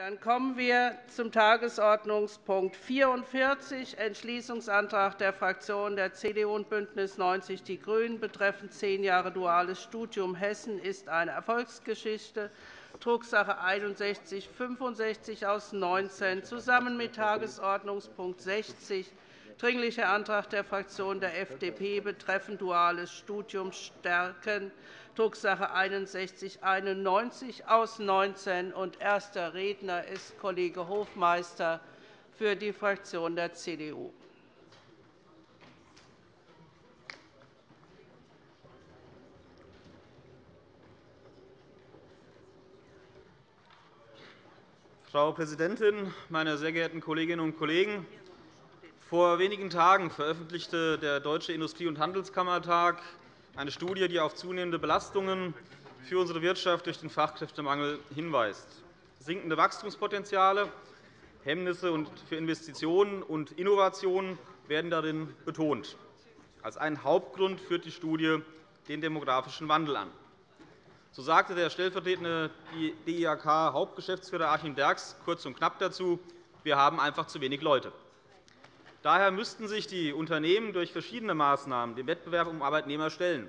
Dann kommen wir zum Tagesordnungspunkt 44, Entschließungsantrag der Fraktionen der CDU und BÜNDNIS 90 die GRÜNEN betreffend zehn Jahre duales Studium Hessen ist eine Erfolgsgeschichte, Drucksache 61 65 aus 19, zusammen mit Tagesordnungspunkt 60, Dringlicher Antrag der Fraktion der FDP betreffend duales Studium stärken, Drucksache 6191 aus 19. Und erster Redner ist Kollege Hofmeister für die Fraktion der CDU. Frau Präsidentin, meine sehr geehrten Kolleginnen und Kollegen! Vor wenigen Tagen veröffentlichte der Deutsche Industrie- und Handelskammertag eine Studie, die auf zunehmende Belastungen für unsere Wirtschaft durch den Fachkräftemangel hinweist. Sinkende Wachstumspotenziale, Hemmnisse für Investitionen und Innovationen werden darin betont. Als einen Hauptgrund führt die Studie den demografischen Wandel an. So sagte der stellvertretende DIHK-Hauptgeschäftsführer Achim Derks kurz und knapp dazu, wir haben einfach zu wenig Leute. Daher müssten sich die Unternehmen durch verschiedene Maßnahmen dem Wettbewerb um Arbeitnehmer stellen,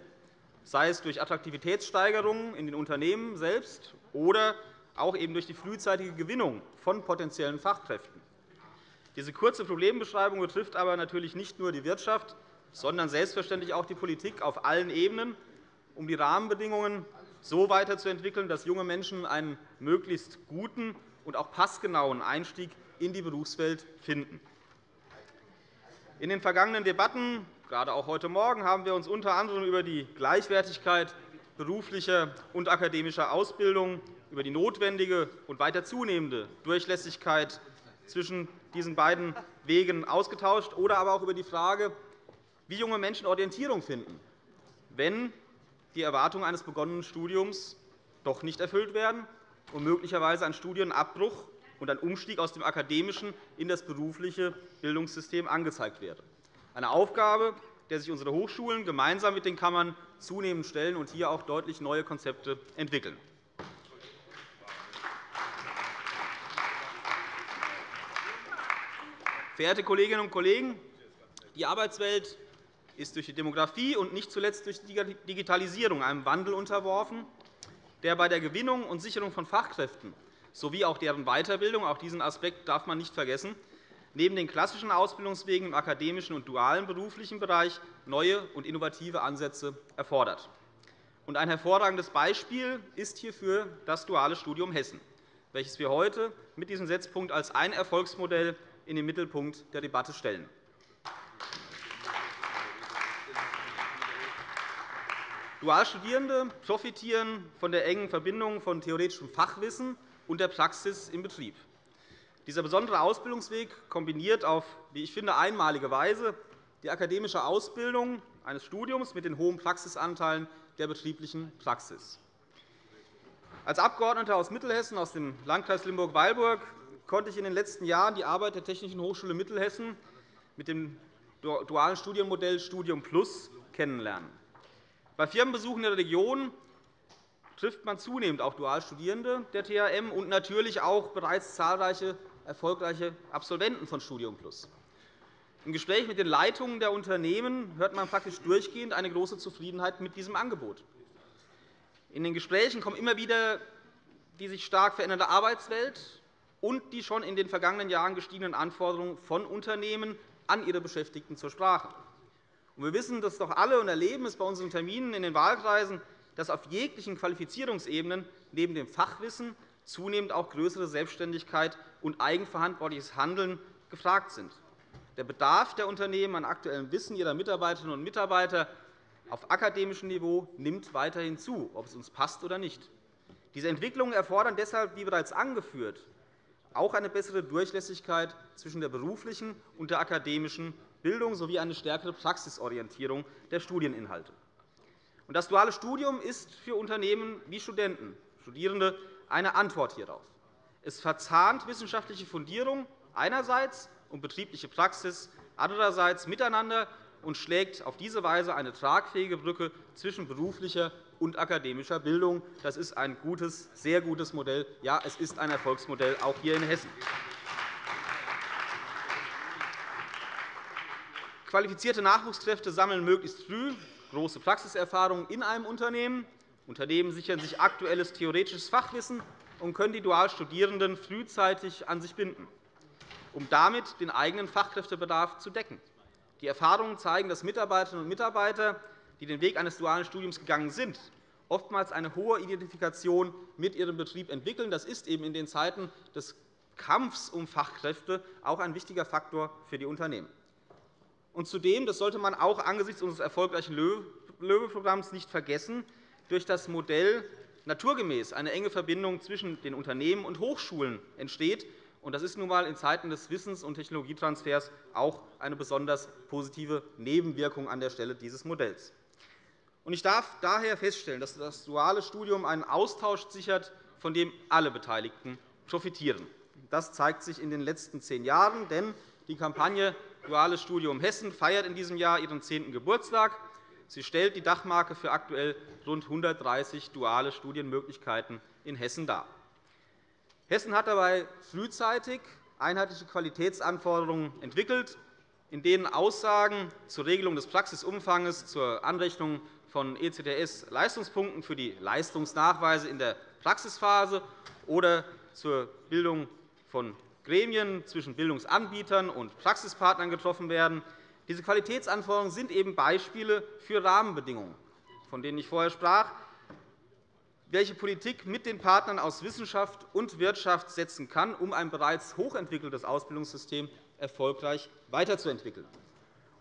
sei es durch Attraktivitätssteigerungen in den Unternehmen selbst oder auch eben durch die frühzeitige Gewinnung von potenziellen Fachkräften. Diese kurze Problembeschreibung betrifft aber natürlich nicht nur die Wirtschaft, sondern selbstverständlich auch die Politik auf allen Ebenen, um die Rahmenbedingungen so weiterzuentwickeln, dass junge Menschen einen möglichst guten und auch passgenauen Einstieg in die Berufswelt finden. In den vergangenen Debatten, gerade auch heute Morgen, haben wir uns unter anderem über die Gleichwertigkeit beruflicher und akademischer Ausbildung, über die notwendige und weiter zunehmende Durchlässigkeit zwischen diesen beiden Wegen ausgetauscht, oder aber auch über die Frage, wie junge Menschen Orientierung finden, wenn die Erwartungen eines begonnenen Studiums doch nicht erfüllt werden und möglicherweise ein Studienabbruch und ein Umstieg aus dem akademischen in das berufliche Bildungssystem angezeigt wäre. Eine Aufgabe, der sich unsere Hochschulen gemeinsam mit den Kammern zunehmend stellen und hier auch deutlich neue Konzepte entwickeln. Verehrte Kolleginnen und Kollegen, die Arbeitswelt ist durch die Demografie und nicht zuletzt durch die Digitalisierung einem Wandel unterworfen, der bei der Gewinnung und Sicherung von Fachkräften sowie auch deren Weiterbildung. Auch diesen Aspekt darf man nicht vergessen neben den klassischen Ausbildungswegen im akademischen und dualen beruflichen Bereich neue und innovative Ansätze erfordert. Ein hervorragendes Beispiel ist hierfür das duale Studium Hessen, welches wir heute mit diesem Setzpunkt als ein Erfolgsmodell in den Mittelpunkt der Debatte stellen. Dualstudierende profitieren von der engen Verbindung von theoretischem Fachwissen und der Praxis im Betrieb. Dieser besondere Ausbildungsweg kombiniert auf, wie ich finde, einmalige Weise die akademische Ausbildung eines Studiums mit den hohen Praxisanteilen der betrieblichen Praxis. Als Abgeordneter aus Mittelhessen, aus dem Landkreis Limburg-Weilburg, konnte ich in den letzten Jahren die Arbeit der Technischen Hochschule Mittelhessen mit dem dualen Studienmodell Studium Plus kennenlernen. Bei Firmenbesuchen in der Region trifft man zunehmend auch Dualstudierende der THM und natürlich auch bereits zahlreiche erfolgreiche Absolventen von Studium Plus. Im Gespräch mit den Leitungen der Unternehmen hört man praktisch durchgehend eine große Zufriedenheit mit diesem Angebot. In den Gesprächen kommen immer wieder die sich stark verändernde Arbeitswelt und die schon in den vergangenen Jahren gestiegenen Anforderungen von Unternehmen an ihre Beschäftigten zur Sprache. Wir wissen das doch alle und erleben es bei unseren Terminen in den Wahlkreisen, dass auf jeglichen Qualifizierungsebenen neben dem Fachwissen zunehmend auch größere Selbstständigkeit und eigenverantwortliches Handeln gefragt sind. Der Bedarf der Unternehmen an aktuellem Wissen ihrer Mitarbeiterinnen und Mitarbeiter auf akademischem Niveau nimmt weiterhin zu, ob es uns passt oder nicht. Diese Entwicklungen erfordern deshalb, wie bereits angeführt, auch eine bessere Durchlässigkeit zwischen der beruflichen und der akademischen Bildung sowie eine stärkere Praxisorientierung der Studieninhalte. Das duale Studium ist für Unternehmen wie Studenten, Studierende eine Antwort hierauf. Es verzahnt wissenschaftliche Fundierung einerseits und betriebliche Praxis andererseits miteinander und schlägt auf diese Weise eine tragfähige Brücke zwischen beruflicher und akademischer Bildung. Das ist ein gutes, sehr gutes Modell. Ja, es ist ein Erfolgsmodell, auch hier in Hessen. Qualifizierte Nachwuchskräfte sammeln möglichst früh große Praxiserfahrung in einem Unternehmen. Unternehmen sichern sich aktuelles theoretisches Fachwissen und können die Dualstudierenden frühzeitig an sich binden, um damit den eigenen Fachkräftebedarf zu decken. Die Erfahrungen zeigen, dass Mitarbeiterinnen und Mitarbeiter, die den Weg eines dualen Studiums gegangen sind, oftmals eine hohe Identifikation mit ihrem Betrieb entwickeln. Das ist eben in den Zeiten des Kampfs um Fachkräfte auch ein wichtiger Faktor für die Unternehmen. Und zudem, das sollte man auch angesichts unseres erfolgreichen Löwe-Programms nicht vergessen, durch das Modell naturgemäß eine enge Verbindung zwischen den Unternehmen und Hochschulen entsteht. Das ist nun einmal in Zeiten des Wissens- und Technologietransfers auch eine besonders positive Nebenwirkung an der Stelle dieses Modells. Ich darf daher feststellen, dass das duale Studium einen Austausch sichert, von dem alle Beteiligten profitieren. Das zeigt sich in den letzten zehn Jahren, denn die Kampagne Duales Studium Hessen feiert in diesem Jahr ihren zehnten Geburtstag. Sie stellt die Dachmarke für aktuell rund 130 duale Studienmöglichkeiten in Hessen dar. Hessen hat dabei frühzeitig einheitliche Qualitätsanforderungen entwickelt, in denen Aussagen zur Regelung des Praxisumfangs, zur Anrechnung von ECTS-Leistungspunkten für die Leistungsnachweise in der Praxisphase oder zur Bildung von Gremien zwischen Bildungsanbietern und Praxispartnern getroffen werden. Diese Qualitätsanforderungen sind eben Beispiele für Rahmenbedingungen, von denen ich vorher sprach, welche Politik mit den Partnern aus Wissenschaft und Wirtschaft setzen kann, um ein bereits hochentwickeltes Ausbildungssystem erfolgreich weiterzuentwickeln.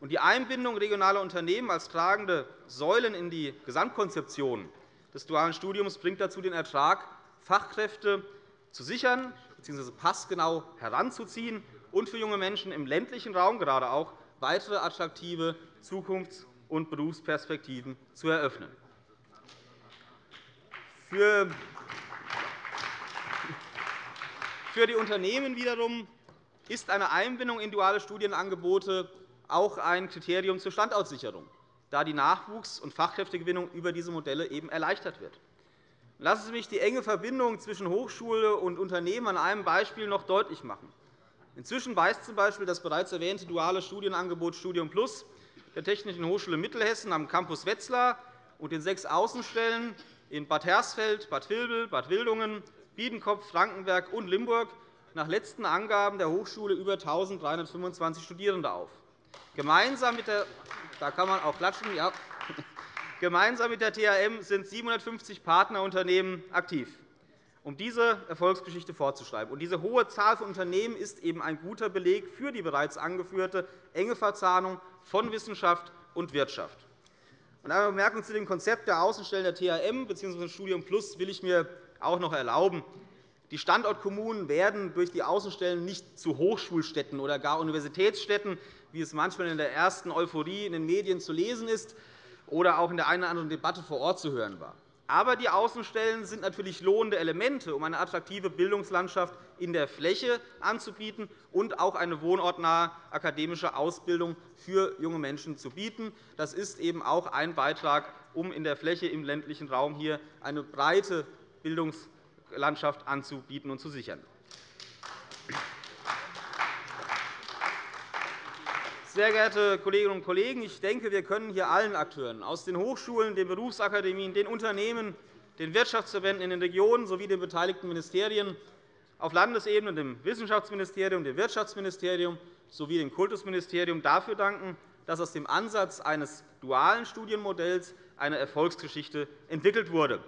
Die Einbindung regionaler Unternehmen als tragende Säulen in die Gesamtkonzeption des dualen Studiums bringt dazu den Ertrag, Fachkräfte zu sichern bzw. passgenau heranzuziehen und für junge Menschen im ländlichen Raum gerade auch weitere attraktive Zukunfts- und Berufsperspektiven zu eröffnen. Für die Unternehmen wiederum ist eine Einbindung in duale Studienangebote auch ein Kriterium zur Standortsicherung, da die Nachwuchs- und Fachkräftegewinnung über diese Modelle eben erleichtert wird. Lassen Sie mich die enge Verbindung zwischen Hochschule und Unternehmen an einem Beispiel noch deutlich machen. Inzwischen weist z.B. das bereits erwähnte duale Studienangebot Studium Plus der Technischen Hochschule Mittelhessen am Campus Wetzlar und den sechs Außenstellen in Bad Hersfeld, Bad Vilbel, Bad Wildungen, Biedenkopf, Frankenberg und Limburg nach letzten Angaben der Hochschule über 1.325 Studierende auf. Gemeinsam mit der da kann man auch klatschen, ja. Gemeinsam mit der THM sind 750 Partnerunternehmen aktiv, um diese Erfolgsgeschichte fortzuschreiben. Diese hohe Zahl von Unternehmen ist eben ein guter Beleg für die bereits angeführte enge Verzahnung von Wissenschaft und Wirtschaft. Eine Bemerkung zu dem Konzept der Außenstellen der THM bzw. Studium Plus will ich mir auch noch erlauben. Die Standortkommunen werden durch die Außenstellen nicht zu Hochschulstädten oder gar Universitätsstädten, wie es manchmal in der ersten Euphorie in den Medien zu lesen ist oder auch in der einen oder anderen Debatte vor Ort zu hören war. Aber die Außenstellen sind natürlich lohnende Elemente, um eine attraktive Bildungslandschaft in der Fläche anzubieten und auch eine wohnortnahe akademische Ausbildung für junge Menschen zu bieten. Das ist eben auch ein Beitrag, um in der Fläche im ländlichen Raum hier eine breite Bildungslandschaft anzubieten und zu sichern. Sehr geehrte Kolleginnen und Kollegen, ich denke, wir können hier allen Akteuren aus den Hochschulen, den Berufsakademien, den Unternehmen, den Wirtschaftsverbänden in den Regionen sowie den beteiligten Ministerien auf Landesebene, dem Wissenschaftsministerium, dem Wirtschaftsministerium sowie dem Kultusministerium dafür danken, dass aus dem Ansatz eines dualen Studienmodells eine Erfolgsgeschichte entwickelt wurde.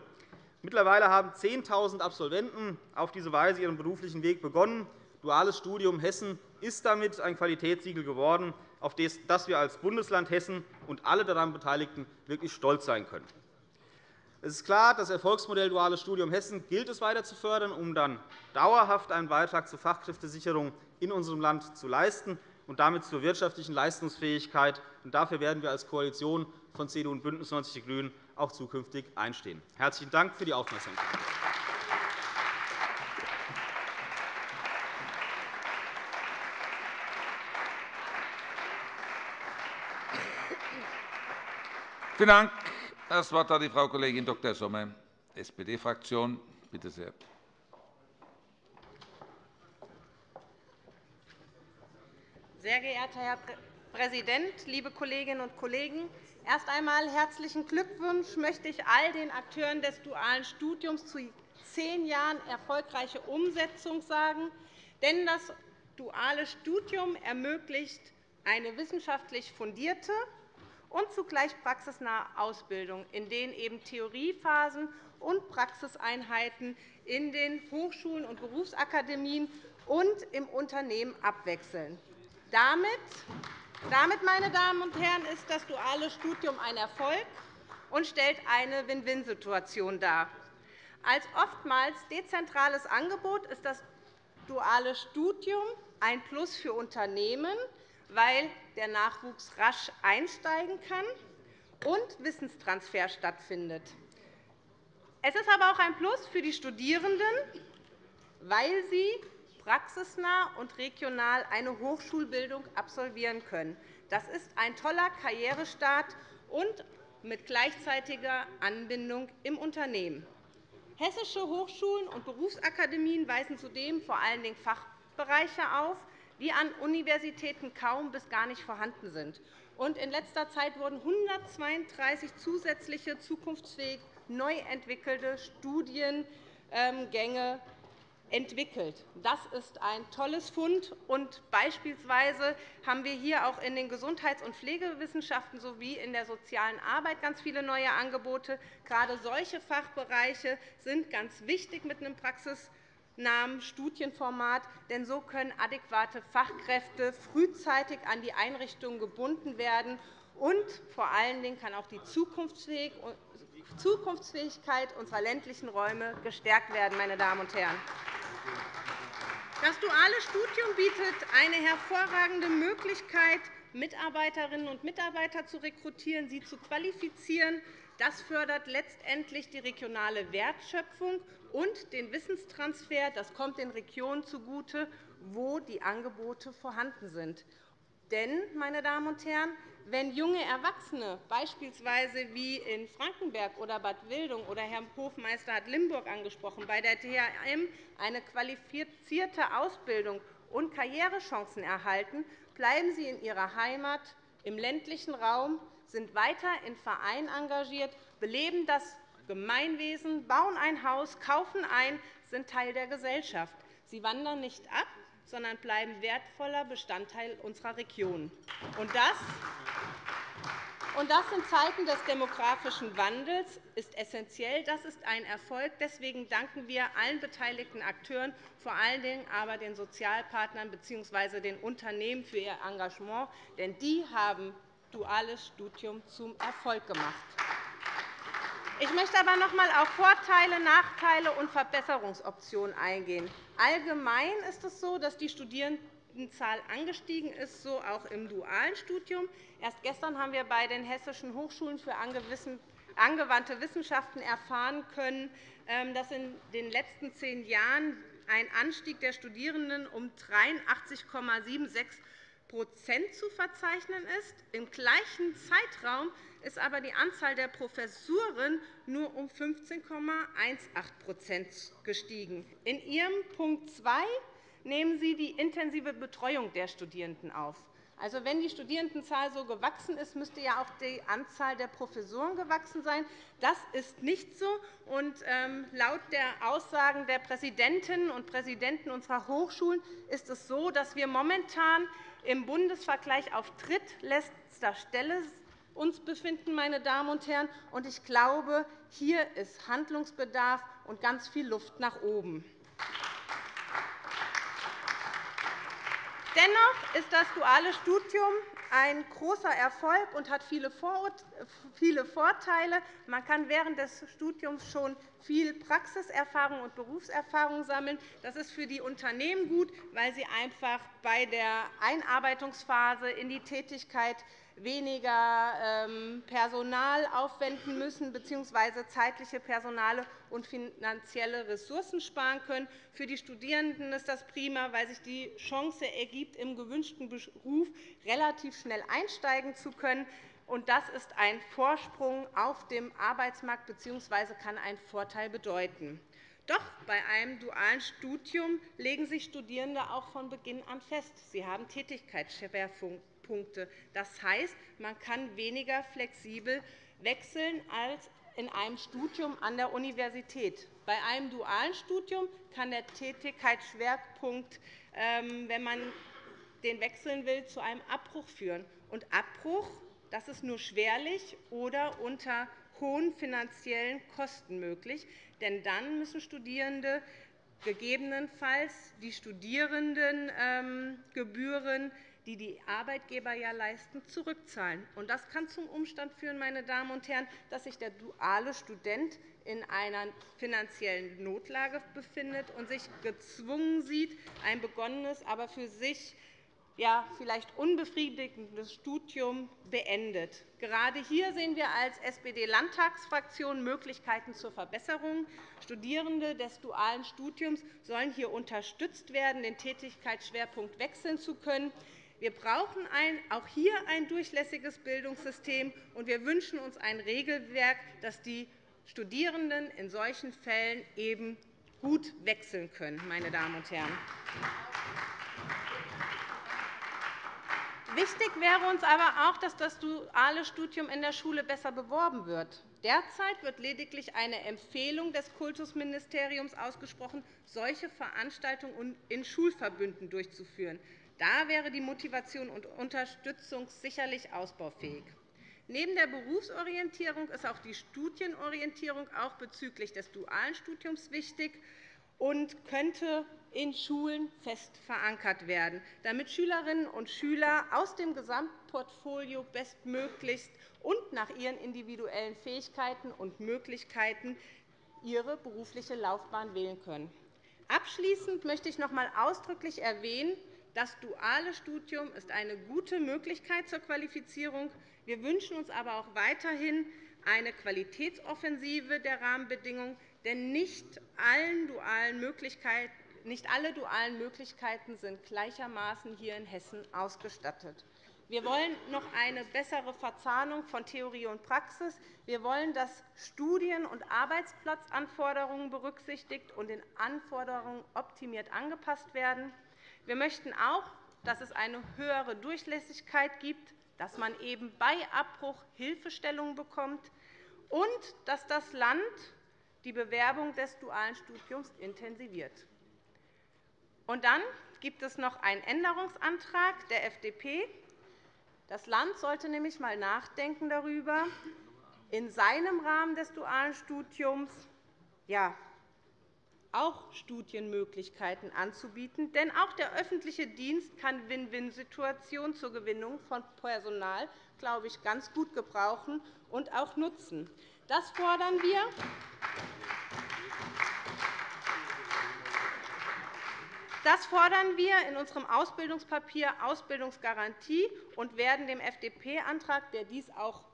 Mittlerweile haben 10.000 Absolventen auf diese Weise ihren beruflichen Weg begonnen. Duales Studium Hessen ist damit ein Qualitätssiegel geworden, auf das wir als Bundesland Hessen und alle daran Beteiligten wirklich stolz sein können. Es ist klar, das Erfolgsmodell Duales Studium Hessen gilt es weiter zu fördern, um dann dauerhaft einen Beitrag zur Fachkräftesicherung in unserem Land zu leisten und damit zur wirtschaftlichen Leistungsfähigkeit. Dafür werden wir als Koalition von CDU und BÜNDNIS 90 die GRÜNEN auch zukünftig einstehen. Herzlichen Dank für die Aufmerksamkeit. Vielen Dank, Das Wort hat die Frau Kollegin Dr. Sommer, SPD-Fraktion. Bitte sehr. Sehr geehrter Herr Präsident, liebe Kolleginnen und Kollegen! Erst einmal herzlichen Glückwunsch möchte ich all den Akteuren des dualen Studiums zu zehn Jahren erfolgreiche Umsetzung sagen. Denn das duale Studium ermöglicht eine wissenschaftlich fundierte und zugleich praxisnahe Ausbildung, in denen eben Theoriephasen und Praxiseinheiten in den Hochschulen und Berufsakademien und im Unternehmen abwechseln. Damit damit, meine Damen und Herren, ist das duale Studium ein Erfolg und stellt eine Win-Win-Situation dar. Als oftmals dezentrales Angebot ist das duale Studium ein Plus für Unternehmen, weil der Nachwuchs rasch einsteigen kann und Wissenstransfer stattfindet. Es ist aber auch ein Plus für die Studierenden, weil sie praxisnah und regional eine Hochschulbildung absolvieren können. Das ist ein toller Karrierestart und mit gleichzeitiger Anbindung im Unternehmen. Hessische Hochschulen und Berufsakademien weisen zudem vor allen Dingen Fachbereiche auf, die an Universitäten kaum bis gar nicht vorhanden sind. In letzter Zeit wurden 132 zusätzliche zukunftsfähig neu entwickelte Studiengänge entwickelt. Das ist ein tolles Fund. Und beispielsweise haben wir hier auch in den Gesundheits- und Pflegewissenschaften sowie in der sozialen Arbeit ganz viele neue Angebote. Gerade solche Fachbereiche sind ganz wichtig mit einem praxisnahen Studienformat, denn so können adäquate Fachkräfte frühzeitig an die Einrichtungen gebunden werden. Und vor allen Dingen kann auch die Zukunftsfähigkeit unserer ländlichen Räume gestärkt werden. Meine Damen und Herren. Das duale Studium bietet eine hervorragende Möglichkeit, Mitarbeiterinnen und Mitarbeiter zu rekrutieren, sie zu qualifizieren. Das fördert letztendlich die regionale Wertschöpfung und den Wissenstransfer. Das kommt den Regionen zugute, wo die Angebote vorhanden sind. Denn, meine Damen und Herren, wenn junge Erwachsene, beispielsweise wie in Frankenberg oder Bad Wildung oder Herr Hofmeister hat Limburg angesprochen, bei der THM eine qualifizierte Ausbildung und Karrierechancen erhalten, bleiben sie in ihrer Heimat im ländlichen Raum, sind weiter in Vereinen engagiert, beleben das Gemeinwesen, bauen ein Haus, kaufen ein, sind Teil der Gesellschaft. Sie wandern nicht ab, sondern bleiben wertvoller Bestandteil unserer Region. Und das und das in Zeiten des demografischen Wandels ist essentiell. Das ist ein Erfolg. Deswegen danken wir allen beteiligten Akteuren, vor allen Dingen aber den Sozialpartnern bzw. den Unternehmen für ihr Engagement. Denn die haben duales Studium zum Erfolg gemacht. Ich möchte aber noch einmal auf Vorteile, Nachteile und Verbesserungsoptionen eingehen. Allgemein ist es so, dass die Studierendenzahl angestiegen ist, so auch im dualen Studium. Erst gestern haben wir bei den Hessischen Hochschulen für angewandte Wissenschaften erfahren können, ähm, dass in den letzten zehn Jahren ein Anstieg der Studierenden um 83,76 zu verzeichnen ist. Im gleichen Zeitraum ist aber die Anzahl der Professuren nur um 15,18% gestiegen. In Ihrem Punkt 2 nehmen Sie die intensive Betreuung der Studierenden auf. Also, wenn die Studierendenzahl so gewachsen ist, müsste ja auch die Anzahl der Professoren gewachsen sein. Das ist nicht so. Und, ähm, laut der Aussagen der Präsidentinnen und Präsidenten unserer Hochschulen ist es so, dass wir momentan im Bundesvergleich auf drittletzter Stelle uns befinden. Meine Damen und Herren. Und ich glaube, hier ist Handlungsbedarf und ganz viel Luft nach oben. Dennoch ist das duale Studium ein großer Erfolg und hat viele Vorteile. Man kann während des Studiums schon viel Praxiserfahrung und Berufserfahrung sammeln. Das ist für die Unternehmen gut, weil sie einfach bei der Einarbeitungsphase in die Tätigkeit weniger ähm, Personal aufwenden müssen bzw. zeitliche, personale und finanzielle Ressourcen sparen können. Für die Studierenden ist das prima, weil sich die Chance ergibt, im gewünschten Beruf relativ schnell einsteigen zu können. und das ist ein Vorsprung auf dem Arbeitsmarkt bzw. kann einen Vorteil bedeuten. Doch bei einem dualen Studium legen sich Studierende auch von Beginn an fest. Sie haben Tätigkeitsschwerpunkte. Das heißt, man kann weniger flexibel wechseln als in einem Studium an der Universität. Bei einem dualen Studium kann der Tätigkeitsschwerpunkt, ähm, wenn man den wechseln will, zu einem Abbruch führen. Und Abbruch das ist nur schwerlich oder unter hohen finanziellen Kosten möglich. Denn dann müssen Studierende gegebenenfalls die Studierendengebühren, die die Arbeitgeber ja leisten, zurückzahlen. Das kann zum Umstand führen, meine Damen und Herren, dass sich der duale Student in einer finanziellen Notlage befindet und sich gezwungen sieht, ein begonnenes, aber für sich ja, vielleicht unbefriedigendes Studium beendet. Gerade hier sehen wir als SPD-Landtagsfraktion Möglichkeiten zur Verbesserung. Studierende des dualen Studiums sollen hier unterstützt werden, den Tätigkeitsschwerpunkt wechseln zu können. Wir brauchen auch hier ein durchlässiges Bildungssystem, und wir wünschen uns ein Regelwerk, das die Studierenden in solchen Fällen eben gut wechseln können. Meine Damen und Herren. Wichtig wäre uns aber auch, dass das duale Studium in der Schule besser beworben wird. Derzeit wird lediglich eine Empfehlung des Kultusministeriums ausgesprochen, solche Veranstaltungen in Schulverbünden durchzuführen. Da wäre die Motivation und Unterstützung sicherlich ausbaufähig. Neben der Berufsorientierung ist auch die Studienorientierung auch bezüglich des dualen Studiums wichtig und könnte in Schulen fest verankert werden, damit Schülerinnen und Schüler aus dem Gesamtportfolio bestmöglichst und nach ihren individuellen Fähigkeiten und Möglichkeiten ihre berufliche Laufbahn wählen können. Abschließend möchte ich noch einmal ausdrücklich erwähnen, das duale Studium ist eine gute Möglichkeit zur Qualifizierung. Wir wünschen uns aber auch weiterhin eine Qualitätsoffensive der Rahmenbedingungen, denn nicht alle dualen Möglichkeiten sind gleichermaßen hier in Hessen ausgestattet. Wir wollen noch eine bessere Verzahnung von Theorie und Praxis. Wir wollen, dass Studien- und Arbeitsplatzanforderungen berücksichtigt und den Anforderungen optimiert angepasst werden. Wir möchten auch, dass es eine höhere Durchlässigkeit gibt, dass man eben bei Abbruch Hilfestellungen bekommt und dass das Land die Bewerbung des dualen Studiums intensiviert. Und dann gibt es noch einen Änderungsantrag der FDP. Das Land sollte nämlich einmal nachdenken darüber, in seinem Rahmen des dualen Studiums ja, auch Studienmöglichkeiten anzubieten. Denn auch der öffentliche Dienst kann Win-Win-Situationen zur Gewinnung von Personal, glaube ich, ganz gut gebrauchen und auch nutzen. Das fordern wir. Das fordern wir in unserem Ausbildungspapier Ausbildungsgarantie und werden dem FDP-Antrag, der dies auch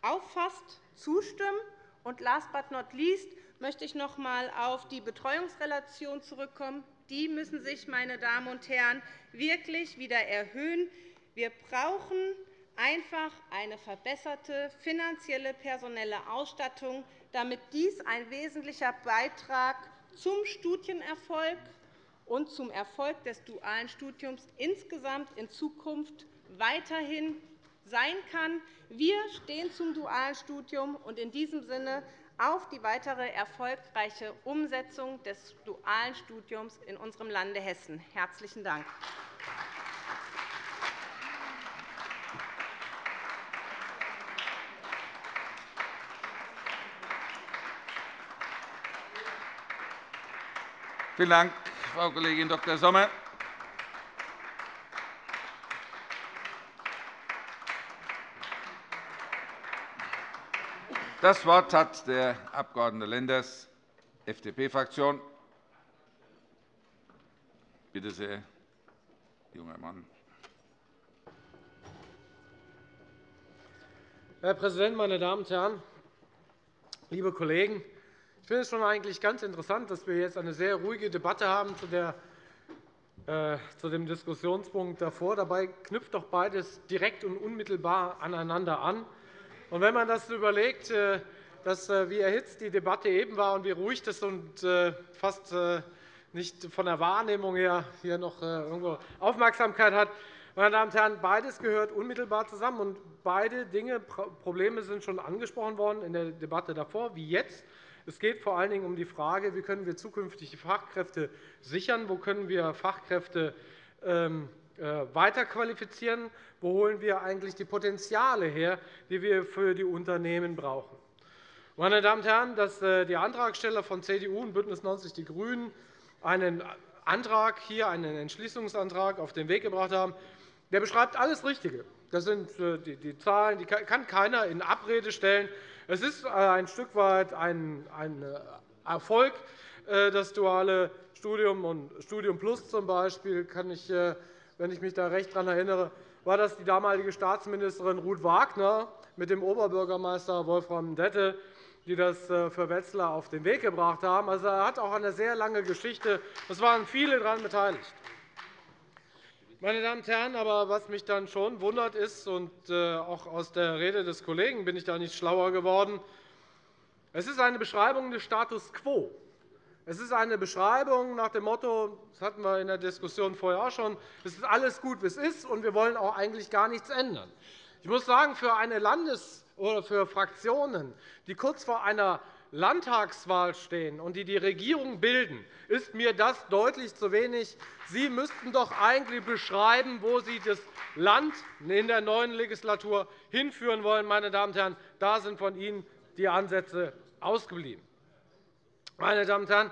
auffasst, zustimmen. Und last but not least möchte ich noch einmal auf die Betreuungsrelation zurückkommen. Die müssen sich, meine Damen und Herren, wirklich wieder erhöhen. Wir brauchen einfach eine verbesserte finanzielle personelle Ausstattung, damit dies ein wesentlicher Beitrag zum Studienerfolg und zum Erfolg des dualen Studiums insgesamt in Zukunft weiterhin sein kann. Wir stehen zum dualen Studium und in diesem Sinne auf die weitere erfolgreiche Umsetzung des dualen Studiums in unserem Lande Hessen. – Herzlichen Dank. Vielen Dank, Frau Kollegin Dr. Sommer. Das Wort hat der Abg. Lenders, FDP-Fraktion. Bitte sehr, junger Mann. Herr Präsident, meine Damen und Herren! Liebe Kollegen, ich finde es schon eigentlich ganz interessant, dass wir jetzt eine sehr ruhige Debatte haben zu, der, äh, zu dem Diskussionspunkt davor. Dabei knüpft doch beides direkt und unmittelbar aneinander an. Und wenn man das überlegt, äh, dass, äh, wie erhitzt die Debatte eben war und wie ruhig das und äh, fast nicht von der Wahrnehmung her hier noch irgendwo Aufmerksamkeit hat, meine Damen und Herren, beides gehört unmittelbar zusammen. Und beide Dinge, Probleme sind schon angesprochen worden in der Debatte davor, wie jetzt. Es geht vor allen Dingen um die Frage, wie können wir zukünftig die Fachkräfte sichern, wo können wir Fachkräfte ähm, weiterqualifizieren, wo holen wir eigentlich die Potenziale her, die wir für die Unternehmen brauchen. Meine Damen und Herren, dass äh, die Antragsteller von CDU und BÜNDNIS 90 die GRÜNEN einen Antrag hier, einen Entschließungsantrag auf den Weg gebracht haben, der beschreibt alles Richtige. Das sind äh, die Zahlen, die kann keiner in Abrede stellen. Es ist äh, ein Stück weit ein Erfolg, das duale Studium und Studium Plus zum Beispiel, kann ich, wenn ich mich da recht daran erinnere, war das die damalige Staatsministerin Ruth Wagner mit dem Oberbürgermeister Wolfram Dette, die das äh, für Wetzlar auf den Weg gebracht haben. Also, er hat auch eine sehr lange Geschichte. Es waren viele daran beteiligt. Meine Damen und Herren, aber was mich dann schon wundert ist, und äh, auch aus der Rede des Kollegen bin ich da nicht schlauer geworden, es ist eine Beschreibung des Status quo. Es ist eine Beschreibung nach dem Motto, das hatten wir in der Diskussion vorher auch schon, es ist alles gut, wie es ist, und wir wollen auch eigentlich gar nichts ändern. Ich muss sagen, für eine Landes- oder für Fraktionen, die kurz vor einer Landtagswahl stehen und die die Regierung bilden, ist mir das deutlich zu wenig. Sie müssten doch eigentlich beschreiben, wo Sie das Land in der neuen Legislatur hinführen wollen. Meine Damen und Herren. Da sind von Ihnen die Ansätze ausgeblieben. Meine Damen und Herren,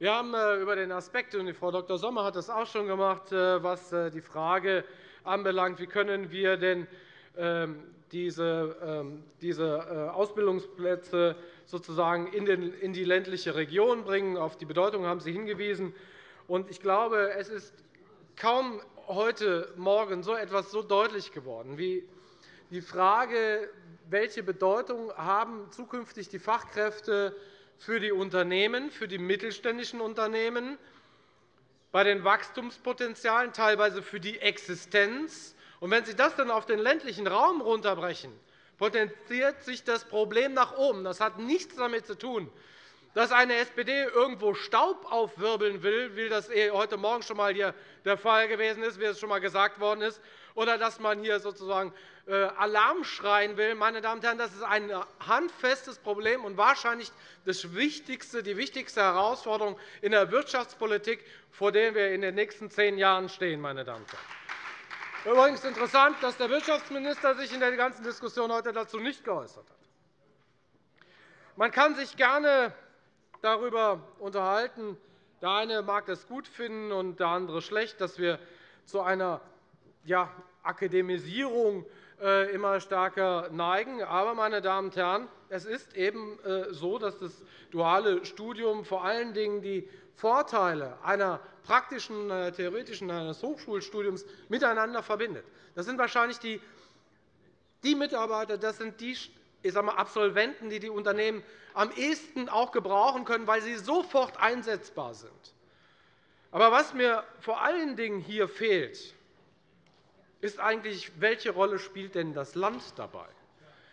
wir haben äh, über den Aspekt, und Frau Dr. Sommer hat das auch schon gemacht, äh, was äh, die Frage anbelangt, wie können wir denn ähm, diese, ähm, Ausbildungsplätze sozusagen in die ländliche Region bringen. Auf die Bedeutung haben Sie hingewiesen. Ich glaube, es ist kaum heute Morgen so etwas so deutlich geworden wie die Frage, welche Bedeutung haben zukünftig die Fachkräfte haben für die Unternehmen, für die mittelständischen Unternehmen, bei den Wachstumspotenzialen, teilweise für die Existenz. Und wenn Sie das dann auf den ländlichen Raum runterbrechen, potenziert sich das Problem nach oben. Das hat nichts damit zu tun, dass eine SPD irgendwo Staub aufwirbeln will, wie das eh heute Morgen schon einmal hier der Fall gewesen ist, wie es schon einmal gesagt worden ist, oder dass man hier sozusagen äh, Alarm schreien will. Meine Damen und Herren, das ist ein handfestes Problem und wahrscheinlich das wichtigste, die wichtigste Herausforderung in der Wirtschaftspolitik, vor der wir in den nächsten zehn Jahren stehen. Meine Damen und Herren. Übrigens interessant, dass der Wirtschaftsminister sich in der ganzen Diskussion heute dazu nicht geäußert hat. Man kann sich gerne darüber unterhalten. Der eine mag das gut finden und der andere schlecht, dass wir zu einer ja, Akademisierung äh, immer stärker neigen. Aber, meine Damen und Herren, es ist eben äh, so, dass das duale Studium vor allen Dingen die Vorteile einer praktischen, einer theoretischen, eines Hochschulstudiums miteinander verbindet. Das sind wahrscheinlich die, die Mitarbeiter, das sind die ich sage mal, Absolventen, die die Unternehmen am ehesten auch gebrauchen können, weil sie sofort einsetzbar sind. Aber was mir vor allen Dingen hier fehlt, ist eigentlich, welche Rolle spielt denn das Land dabei?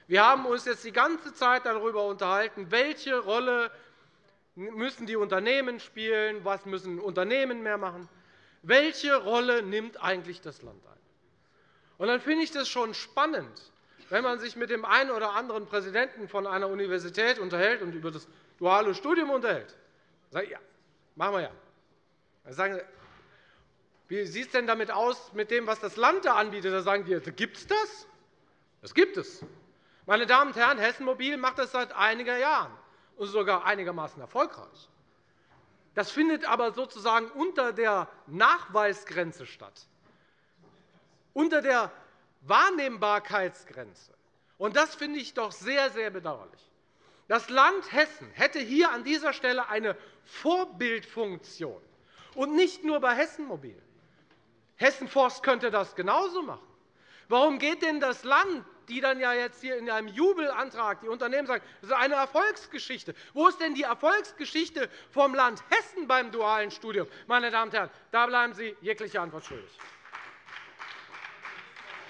Wir haben uns jetzt die ganze Zeit darüber unterhalten, welche Rolle müssen die Unternehmen spielen, was müssen Unternehmen mehr machen. Welche Rolle nimmt eigentlich das Land ein? Und dann finde ich das schon spannend, wenn man sich mit dem einen oder anderen Präsidenten von einer Universität unterhält und über das duale Studium unterhält. Sage ja, machen wir ja. Dann sagen wie sieht es denn damit aus mit dem, was das Land da anbietet? Da sagen die, gibt es das? Das gibt es. Meine Damen und Herren, Hessen Mobil macht das seit einigen Jahren und sogar einigermaßen erfolgreich. Das findet aber sozusagen unter der Nachweisgrenze statt, unter der Wahrnehmbarkeitsgrenze. Und das finde ich doch sehr, sehr bedauerlich. Das Land Hessen hätte hier an dieser Stelle eine Vorbildfunktion, und nicht nur bei Hessen Mobil. Hessen Forst könnte das genauso machen. Warum geht denn das Land, die dann ja jetzt hier in einem Jubelantrag die Unternehmen sagen, das ist eine Erfolgsgeschichte. Wo ist denn die Erfolgsgeschichte vom Land Hessen beim dualen Studium? Meine Damen und Herren, da bleiben Sie jegliche Antwort schuldig.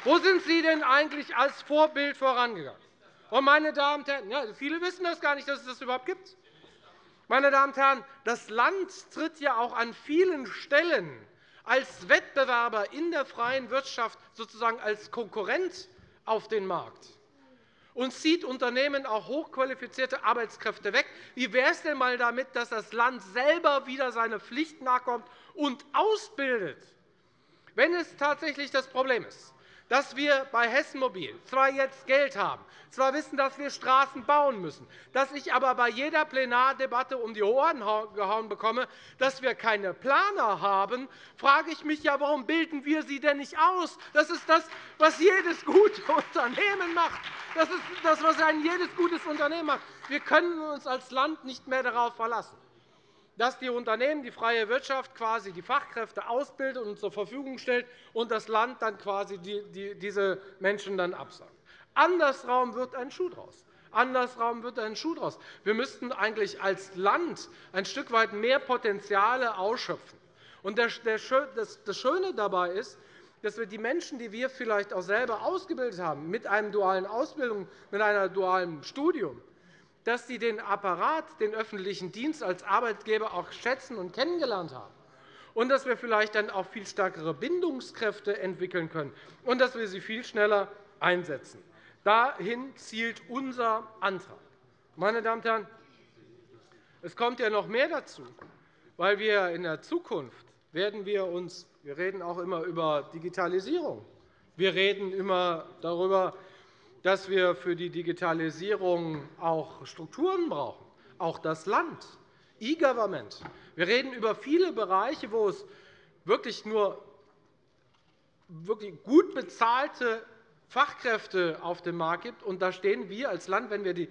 Wo sind Sie denn eigentlich als Vorbild vorangegangen? Und, meine Damen und Herren, ja, viele wissen das gar nicht, dass es das überhaupt gibt. Meine Damen und Herren, das Land tritt ja auch an vielen Stellen als Wettbewerber in der freien Wirtschaft sozusagen als Konkurrent auf den Markt und zieht Unternehmen auch hochqualifizierte Arbeitskräfte weg. Wie wäre es denn einmal damit, dass das Land selber wieder seine Pflicht nachkommt und ausbildet? Wenn es tatsächlich das Problem ist, dass wir bei Hessen Mobil zwar jetzt Geld haben, zwar wissen, dass wir Straßen bauen müssen, dass ich aber bei jeder Plenardebatte um die Ohren gehauen bekomme, dass wir keine Planer haben, frage ich mich, ja, warum bilden wir sie denn nicht aus? Das ist das, was jedes gute Unternehmen macht. Das ist das, was ein jedes gutes Unternehmen macht. Wir können uns als Land nicht mehr darauf verlassen dass die Unternehmen, die freie Wirtschaft quasi die Fachkräfte ausbildet und zur Verfügung stellt und das Land dann quasi diese Menschen dann absagt. Andersrum wird ein Schuh draus. Andersrum wird ein Schuh draus. Wir müssten eigentlich als Land ein Stück weit mehr Potenziale ausschöpfen. Und das Schöne dabei ist, dass wir die Menschen, die wir vielleicht auch selber ausgebildet haben, mit einer dualen Ausbildung, mit einem dualen Studium, dass sie den Apparat, den öffentlichen Dienst als Arbeitgeber auch schätzen und kennengelernt haben und dass wir vielleicht dann auch viel stärkere Bindungskräfte entwickeln können und dass wir sie viel schneller einsetzen. Dahin zielt unser Antrag. Meine Damen und Herren, es kommt ja noch mehr dazu, weil wir in der Zukunft werden wir uns, wir reden auch immer über Digitalisierung, wir reden immer darüber, dass wir für die Digitalisierung auch Strukturen brauchen, auch das Land, E-Government. Wir reden über viele Bereiche, wo es wirklich nur wirklich gut bezahlte Fachkräfte auf dem Markt gibt. Und da stehen wir als Land, wenn wir die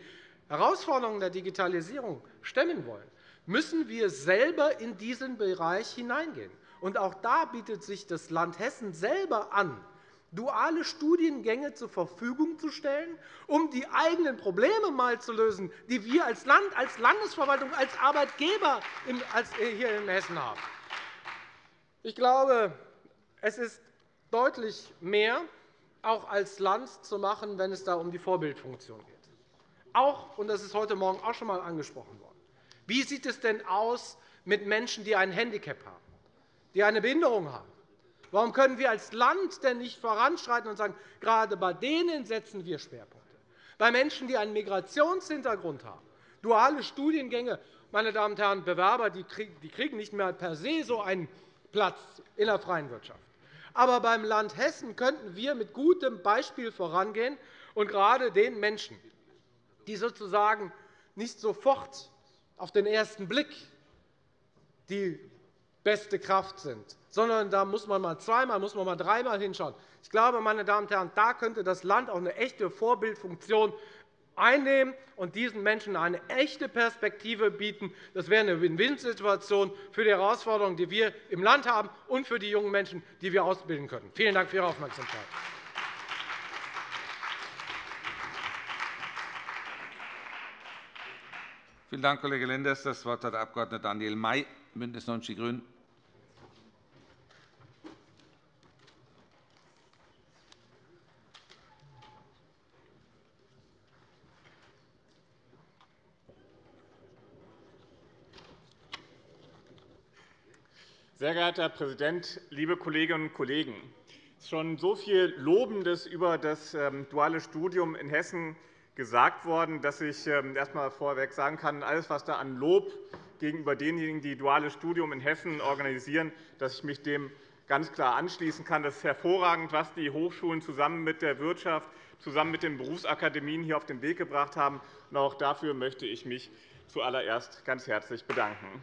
Herausforderungen der Digitalisierung stemmen wollen, müssen wir selber in diesen Bereich hineingehen. Und auch da bietet sich das Land Hessen selber an, duale Studiengänge zur Verfügung zu stellen, um die eigenen Probleme mal zu lösen, die wir als Land, als Landesverwaltung, als Arbeitgeber äh, hier in Hessen haben. Ich glaube, es ist deutlich mehr auch als Land zu machen, wenn es da um die Vorbildfunktion geht. Auch, und das ist heute Morgen auch schon einmal angesprochen worden, wie sieht es denn aus mit Menschen, die ein Handicap haben, die eine Behinderung haben? Warum können wir als Land denn nicht voranschreiten und sagen, gerade bei denen setzen wir Schwerpunkte? Bei Menschen, die einen Migrationshintergrund haben, duale Studiengänge, meine Damen und Herren, Bewerber die kriegen nicht mehr per se so einen Platz in der freien Wirtschaft. Aber beim Land Hessen könnten wir mit gutem Beispiel vorangehen und gerade den Menschen, die sozusagen nicht sofort auf den ersten Blick die beste Kraft sind, sondern da muss man mal zweimal, muss man mal dreimal hinschauen. Ich glaube, meine Damen und Herren, da könnte das Land auch eine echte Vorbildfunktion einnehmen und diesen Menschen eine echte Perspektive bieten. Das wäre eine Win-Win-Situation für die Herausforderungen, die wir im Land haben, und für die jungen Menschen, die wir ausbilden können. Vielen Dank für Ihre Aufmerksamkeit. Vielen Dank, Kollege Lenders. – Das Wort hat der Abg. Daniel May, BÜNDNIS 90 die GRÜNEN. Sehr geehrter Herr Präsident, liebe Kolleginnen und Kollegen! Es ist schon so viel Lobendes über das ähm, duale Studium in Hessen gesagt worden, dass ich ähm, erst einmal vorweg sagen kann, alles, was da an Lob gegenüber denjenigen, die duales Studium in Hessen organisieren, dass ich mich dem ganz klar anschließen kann. Das ist hervorragend, was die Hochschulen zusammen mit der Wirtschaft, zusammen mit den Berufsakademien hier auf den Weg gebracht haben. Auch dafür möchte ich mich zuallererst ganz herzlich bedanken.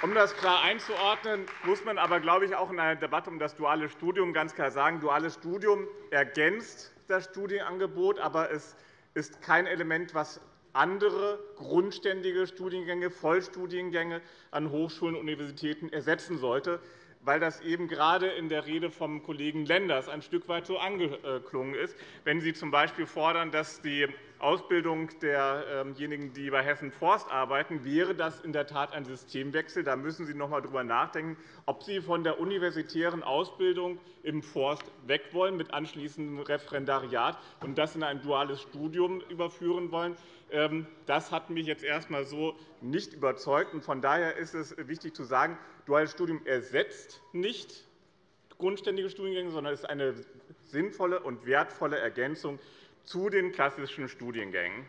Um das klar einzuordnen, muss man aber, glaube ich, auch in einer Debatte um das duale Studium ganz klar sagen, duales Studium ergänzt das Studienangebot, aber es ist kein Element, das andere grundständige Studiengänge, Vollstudiengänge an Hochschulen und Universitäten ersetzen sollte, weil das eben gerade in der Rede vom Kollegen Lenders ein Stück weit so angeklungen ist. Wenn Sie z. B. fordern, dass die Ausbildung derjenigen, die bei Hessen Forst arbeiten, wäre das in der Tat ein Systemwechsel. Da müssen Sie noch einmal darüber nachdenken, ob Sie von der universitären Ausbildung im Forst weg wollen mit anschließendem Referendariat und das in ein duales Studium überführen wollen. Ähm, das hat mich jetzt erst einmal so nicht überzeugt. Von daher ist es wichtig zu sagen, duales Studium ersetzt nicht grundständige Studiengänge, sondern ist eine sinnvolle und wertvolle Ergänzung zu den klassischen Studiengängen.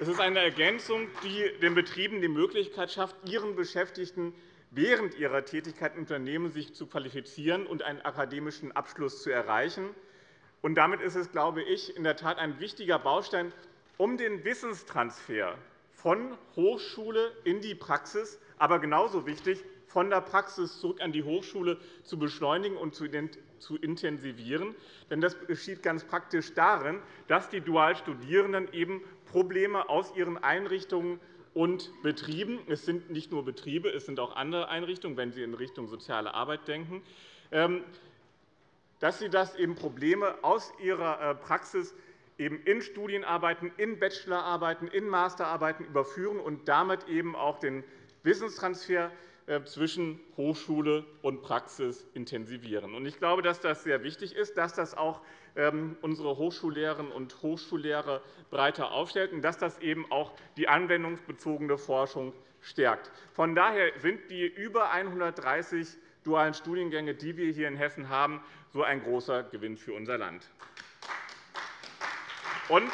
Es ist eine Ergänzung, die den Betrieben die Möglichkeit schafft, ihren Beschäftigten während ihrer Tätigkeit im Unternehmen sich zu qualifizieren und einen akademischen Abschluss zu erreichen. Und damit ist es, glaube ich, in der Tat ein wichtiger Baustein, um den Wissenstransfer von Hochschule in die Praxis, aber genauso wichtig, von der Praxis zurück an die Hochschule zu beschleunigen und zu intensivieren. Denn das geschieht ganz praktisch darin, dass die Dualstudierenden eben Probleme aus ihren Einrichtungen und Betrieben – es sind nicht nur Betriebe, es sind auch andere Einrichtungen, wenn Sie in Richtung soziale Arbeit denken ähm, dass sie das eben Probleme aus ihrer äh, Praxis eben in Studienarbeiten, in Bachelorarbeiten, in Masterarbeiten überführen und damit eben auch den Wissenstransfer zwischen Hochschule und Praxis intensivieren. Ich glaube, dass das sehr wichtig ist, dass das auch ähm, unsere Hochschullehrerinnen und Hochschullehrer breiter aufstellt und dass das eben auch die anwendungsbezogene Forschung stärkt. Von daher sind die über 130 dualen Studiengänge, die wir hier in Hessen haben, so ein großer Gewinn für unser Land. Und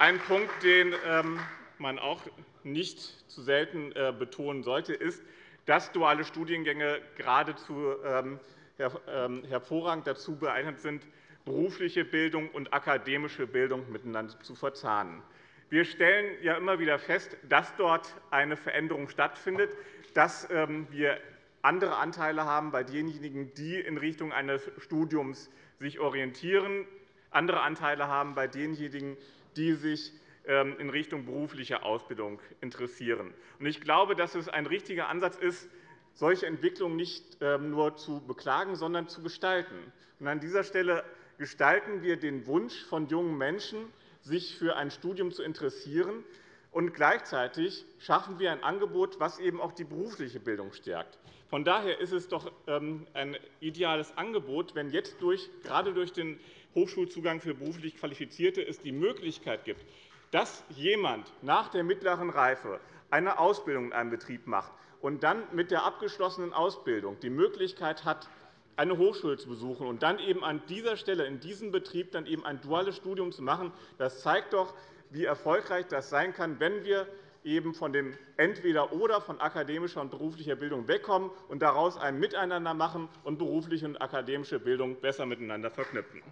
ein Punkt, den ähm, man auch nicht zu selten äh, betonen sollte, ist, dass duale Studiengänge geradezu ähm, ähm, hervorragend dazu geeignet sind, berufliche Bildung und akademische Bildung miteinander zu verzahnen. Wir stellen ja immer wieder fest, dass dort eine Veränderung stattfindet, dass ähm, wir andere Anteile haben bei denjenigen, die in Richtung eines Studiums sich orientieren, andere Anteile haben bei denjenigen, die sich in Richtung beruflicher Ausbildung interessieren. Ich glaube, dass es ein richtiger Ansatz ist, solche Entwicklungen nicht ähm, nur zu beklagen, sondern zu gestalten. An dieser Stelle gestalten wir den Wunsch von jungen Menschen, sich für ein Studium zu interessieren, und gleichzeitig schaffen wir ein Angebot, das eben auch die berufliche Bildung stärkt. Von daher ist es doch ähm, ein ideales Angebot, wenn jetzt durch, gerade durch den Hochschulzugang für beruflich Qualifizierte es die Möglichkeit gibt, dass jemand nach der mittleren Reife eine Ausbildung in einem Betrieb macht und dann mit der abgeschlossenen Ausbildung die Möglichkeit hat, eine Hochschule zu besuchen und dann eben an dieser Stelle in diesem Betrieb dann eben ein duales Studium zu machen, das zeigt doch, wie erfolgreich das sein kann, wenn wir eben von dem Entweder-Oder von akademischer und beruflicher Bildung wegkommen und daraus ein Miteinander machen und berufliche und akademische Bildung besser miteinander verknüpfen.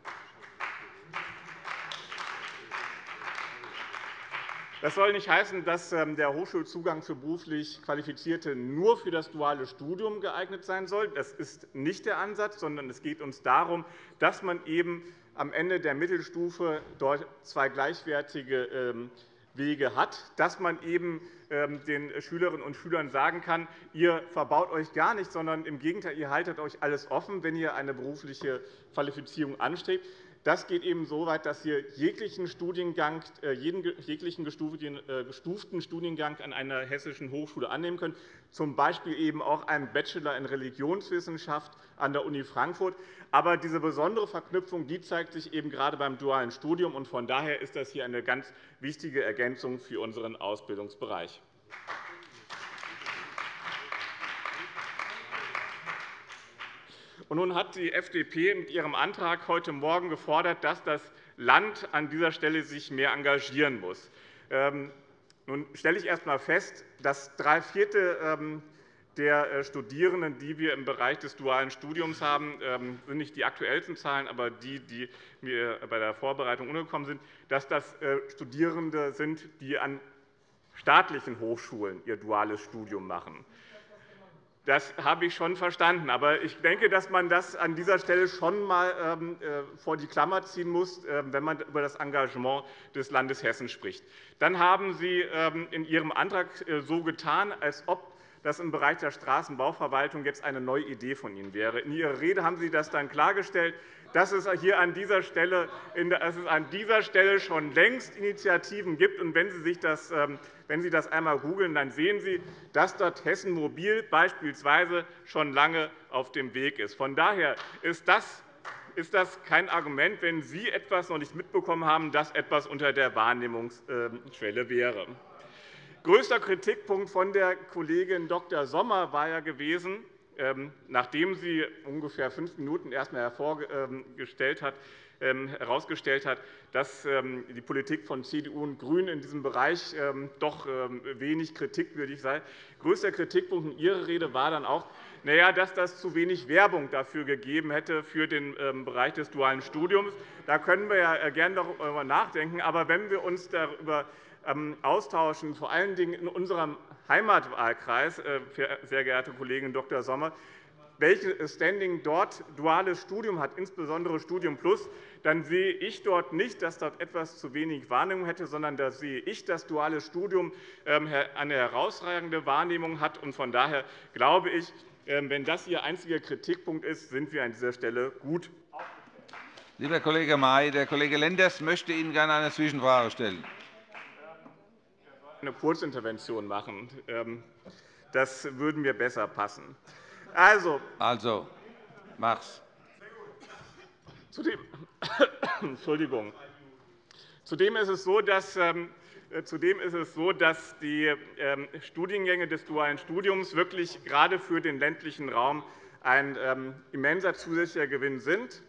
Das soll nicht heißen, dass ähm, der Hochschulzugang für beruflich Qualifizierte nur für das duale Studium geeignet sein soll. Das ist nicht der Ansatz, sondern es geht uns darum, dass man eben am Ende der Mittelstufe dort zwei gleichwertige ähm, Wege hat, dass man eben ähm, den Schülerinnen und Schülern sagen kann, ihr verbaut euch gar nicht, sondern im Gegenteil, ihr haltet euch alles offen, wenn ihr eine berufliche Qualifizierung anstrebt. Das geht eben so weit, dass Sie jeglichen, Studiengang, äh, jeglichen äh, gestuften Studiengang an einer hessischen Hochschule annehmen können, z. B. eben auch einen Bachelor in Religionswissenschaft an der Uni Frankfurt. Aber diese besondere Verknüpfung die zeigt sich eben gerade beim dualen Studium. Von daher ist das hier eine ganz wichtige Ergänzung für unseren Ausbildungsbereich. Nun hat die FDP mit ihrem Antrag heute Morgen gefordert, dass das Land an dieser Stelle sich mehr engagieren muss. Ähm, nun stelle ich erst einmal fest, dass drei Viertel ähm, der äh, Studierenden, die wir im Bereich des dualen Studiums haben, ähm, sind nicht die aktuellsten Zahlen, aber die, die mir bei der Vorbereitung untergekommen sind, dass das äh, Studierende sind, die an staatlichen Hochschulen ihr duales Studium machen. Das habe ich schon verstanden. Aber ich denke, dass man das an dieser Stelle schon einmal ähm, äh, vor die Klammer ziehen muss, ähm, wenn man über das Engagement des Landes Hessen spricht. Dann haben Sie ähm, in Ihrem Antrag äh, so getan, als ob dass im Bereich der Straßenbauverwaltung jetzt eine neue Idee von Ihnen wäre. In Ihrer Rede haben Sie das dann klargestellt, dass es hier an dieser Stelle, dass es an dieser Stelle schon längst Initiativen gibt. Und wenn Sie, sich das, ähm, wenn Sie das einmal googeln, dann sehen Sie, dass dort Hessen Mobil beispielsweise schon lange auf dem Weg ist. Von daher ist das ist das kein Argument, wenn Sie etwas noch nicht mitbekommen haben, das etwas unter der Wahrnehmungsschwelle wäre. Größter Kritikpunkt von der Kollegin Dr. Sommer war ja gewesen, ähm, nachdem sie ungefähr fünf Minuten erst einmal hat, ähm, herausgestellt hat, dass ähm, die Politik von CDU und GRÜNEN in diesem Bereich doch wenig kritikwürdig sei. Größter Kritikpunkt in Ihrer Rede war dann auch, dass das zu wenig Werbung dafür gegeben hätte für den Bereich des dualen Studiums. Da können wir ja äh, gerne darüber nachdenken. Aber wenn wir uns darüber ähm, austauschen, vor allen Dingen in unserem Heimatwahlkreis, äh, sehr geehrte Kollegin Dr. Sommer, welches Standing dort duales Studium hat, insbesondere Studium Plus, dann sehe ich dort nicht, dass dort etwas zu wenig Wahrnehmung hätte, sondern da sehe ich, dass duales Studium ähm, eine herausragende Wahrnehmung hat. Von daher glaube ich, ähm, wenn das Ihr einziger Kritikpunkt ist, sind wir an dieser Stelle gut. Lieber Kollege May, der Kollege Lenders möchte Ihnen gerne eine Zwischenfrage stellen eine Kurzintervention machen. Ähm, das würde mir besser passen. Also, also mach's. Zudem, Entschuldigung. Zudem ist es so, dass ähm, Zudem ist es so, dass die ähm, Studiengänge des dualen Studiums wirklich gerade für den ländlichen Raum ein immenser zusätzlicher Gewinn sind.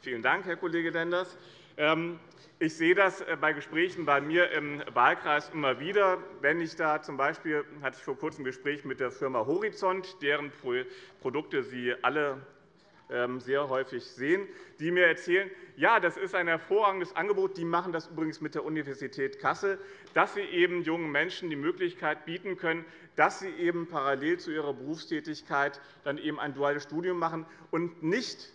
Vielen Dank, Herr Kollege Lenders. Ich sehe das äh, bei Gesprächen bei mir im Wahlkreis immer wieder. Wenn ich da zum Beispiel hatte ich vor kurzem ein Gespräch mit der Firma Horizont, deren Produkte Sie alle ähm, sehr häufig sehen, die mir erzählen, ja, das ist ein hervorragendes Angebot. Die machen das übrigens mit der Universität Kassel, dass sie eben jungen Menschen die Möglichkeit bieten können, dass sie eben parallel zu ihrer Berufstätigkeit dann eben ein duales Studium machen und nicht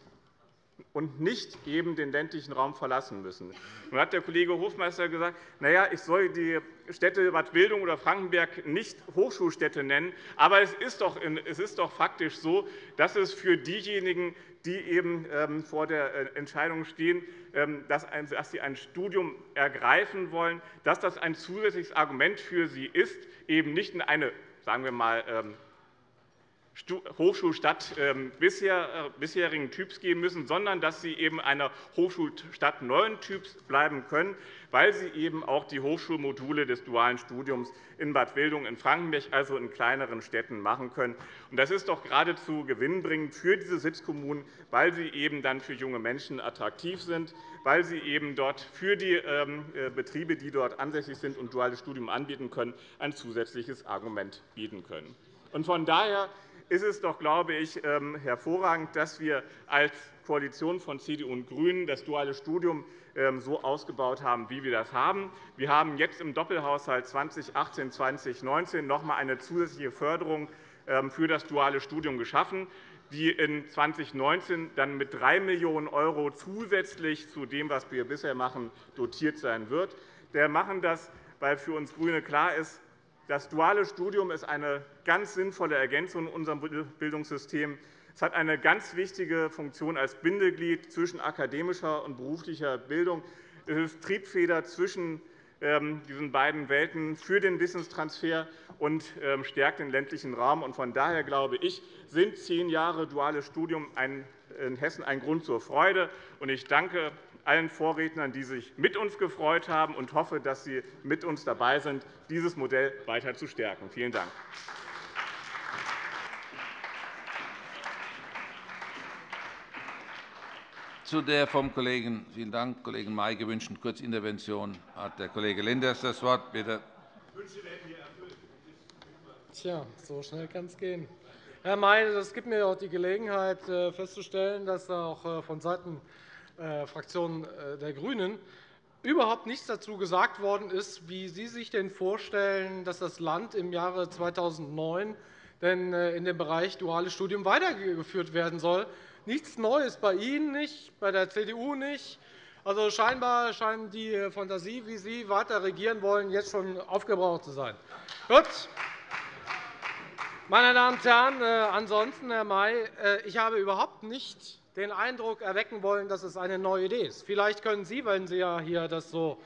und nicht eben den ländlichen Raum verlassen müssen. Nun hat der Kollege Hofmeister gesagt, na ja, ich soll die Städte Bad Wildung oder Frankenberg nicht Hochschulstädte nennen. Aber es ist doch, es ist doch faktisch so, dass es für diejenigen, die eben ähm, vor der äh, Entscheidung stehen, ähm, dass sie ein Studium ergreifen wollen, dass das ein zusätzliches Argument für sie ist, eben nicht in eine sagen wir mal, ähm, Hochschulstadt ähm, äh, bisherigen Typs geben müssen, sondern dass sie eben einer Hochschulstadt neuen Typs bleiben können, weil sie eben auch die Hochschulmodule des dualen Studiums in Bad Wildung, in Frankenberg, also in kleineren Städten, machen können. Das ist doch geradezu gewinnbringend für diese Sitzkommunen, weil sie eben dann für junge Menschen attraktiv sind, weil sie eben dort für die ähm, äh, Betriebe, die dort ansässig sind und duales Studium anbieten können, ein zusätzliches Argument bieten können. Von daher ist es doch, glaube ich, ähm, hervorragend, dass wir als Koalition von CDU und GRÜNEN das duale Studium ähm, so ausgebaut haben, wie wir das haben. Wir haben jetzt im Doppelhaushalt 2018-2019 noch einmal eine zusätzliche Förderung ähm, für das duale Studium geschaffen, die in 2019 dann mit 3 Millionen € zusätzlich zu dem, was wir bisher machen, dotiert sein wird. Wir machen das, weil für uns GRÜNE klar ist, das duale Studium ist eine ganz sinnvolle Ergänzung in unserem Bildungssystem. Es hat eine ganz wichtige Funktion als Bindeglied zwischen akademischer und beruflicher Bildung. Es ist Triebfeder zwischen ähm, diesen beiden Welten für den Wissenstransfer und ähm, stärkt den ländlichen Raum. Von daher glaube ich, sind zehn Jahre duales Studium in Hessen ein Grund zur Freude. Ich danke allen Vorrednern, die sich mit uns gefreut haben, und hoffe, dass Sie mit uns dabei sind, dieses Modell weiter zu stärken. Vielen Dank. Zu der vom Kollegen, vielen Dank, Kollegen May gewünschten Kurzintervention hat der Kollege Lenders das Wort. Bitte. Tja, so schnell kann es gehen. Herr May, das gibt mir auch die Gelegenheit, äh, festzustellen, dass auch äh, vonseiten äh, Fraktion äh, der GRÜNEN überhaupt nichts dazu gesagt worden ist, wie Sie sich denn vorstellen, dass das Land im Jahre 2009 denn äh, in dem Bereich duales Studium weitergeführt werden soll. Nichts Neues bei Ihnen nicht, bei der CDU nicht. Also scheinbar scheint die Fantasie, wie Sie weiter regieren wollen, jetzt schon aufgebraucht zu sein. Gut. Meine Damen und Herren, äh, ansonsten, Herr May, äh, ich habe überhaupt nicht den Eindruck erwecken wollen, dass es eine neue Idee ist. Vielleicht können Sie, wenn Sie ja hier das so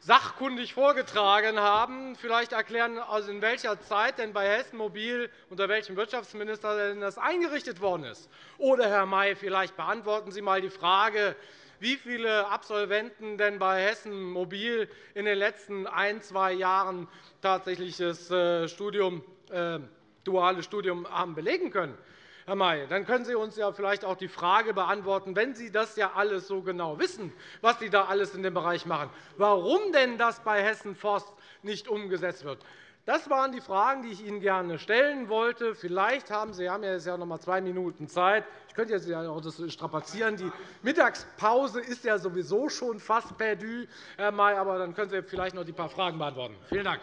sachkundig vorgetragen haben, vielleicht erklären, also in welcher Zeit denn bei Hessen Mobil unter welchem Wirtschaftsminister denn das eingerichtet worden ist. Oder, Herr May, vielleicht beantworten Sie einmal die Frage, wie viele Absolventen denn bei Hessen Mobil in den letzten ein, zwei Jahren tatsächlich das äh, Studium, äh, duales Studium haben belegen können. Herr May, dann können Sie uns ja vielleicht auch die Frage beantworten, wenn Sie das ja alles so genau wissen, was Sie da alles in dem Bereich machen, warum denn das bei Hessen Forst nicht umgesetzt wird. Das waren die Fragen, die ich Ihnen gerne stellen wollte. Vielleicht haben Sie, haben jetzt ja noch einmal zwei Minuten Zeit. Ich könnte jetzt auch das strapazieren. Die Mittagspause ist ja sowieso schon fast perdu, Herr May, aber dann können Sie vielleicht noch die paar Fragen beantworten. Vielen Dank.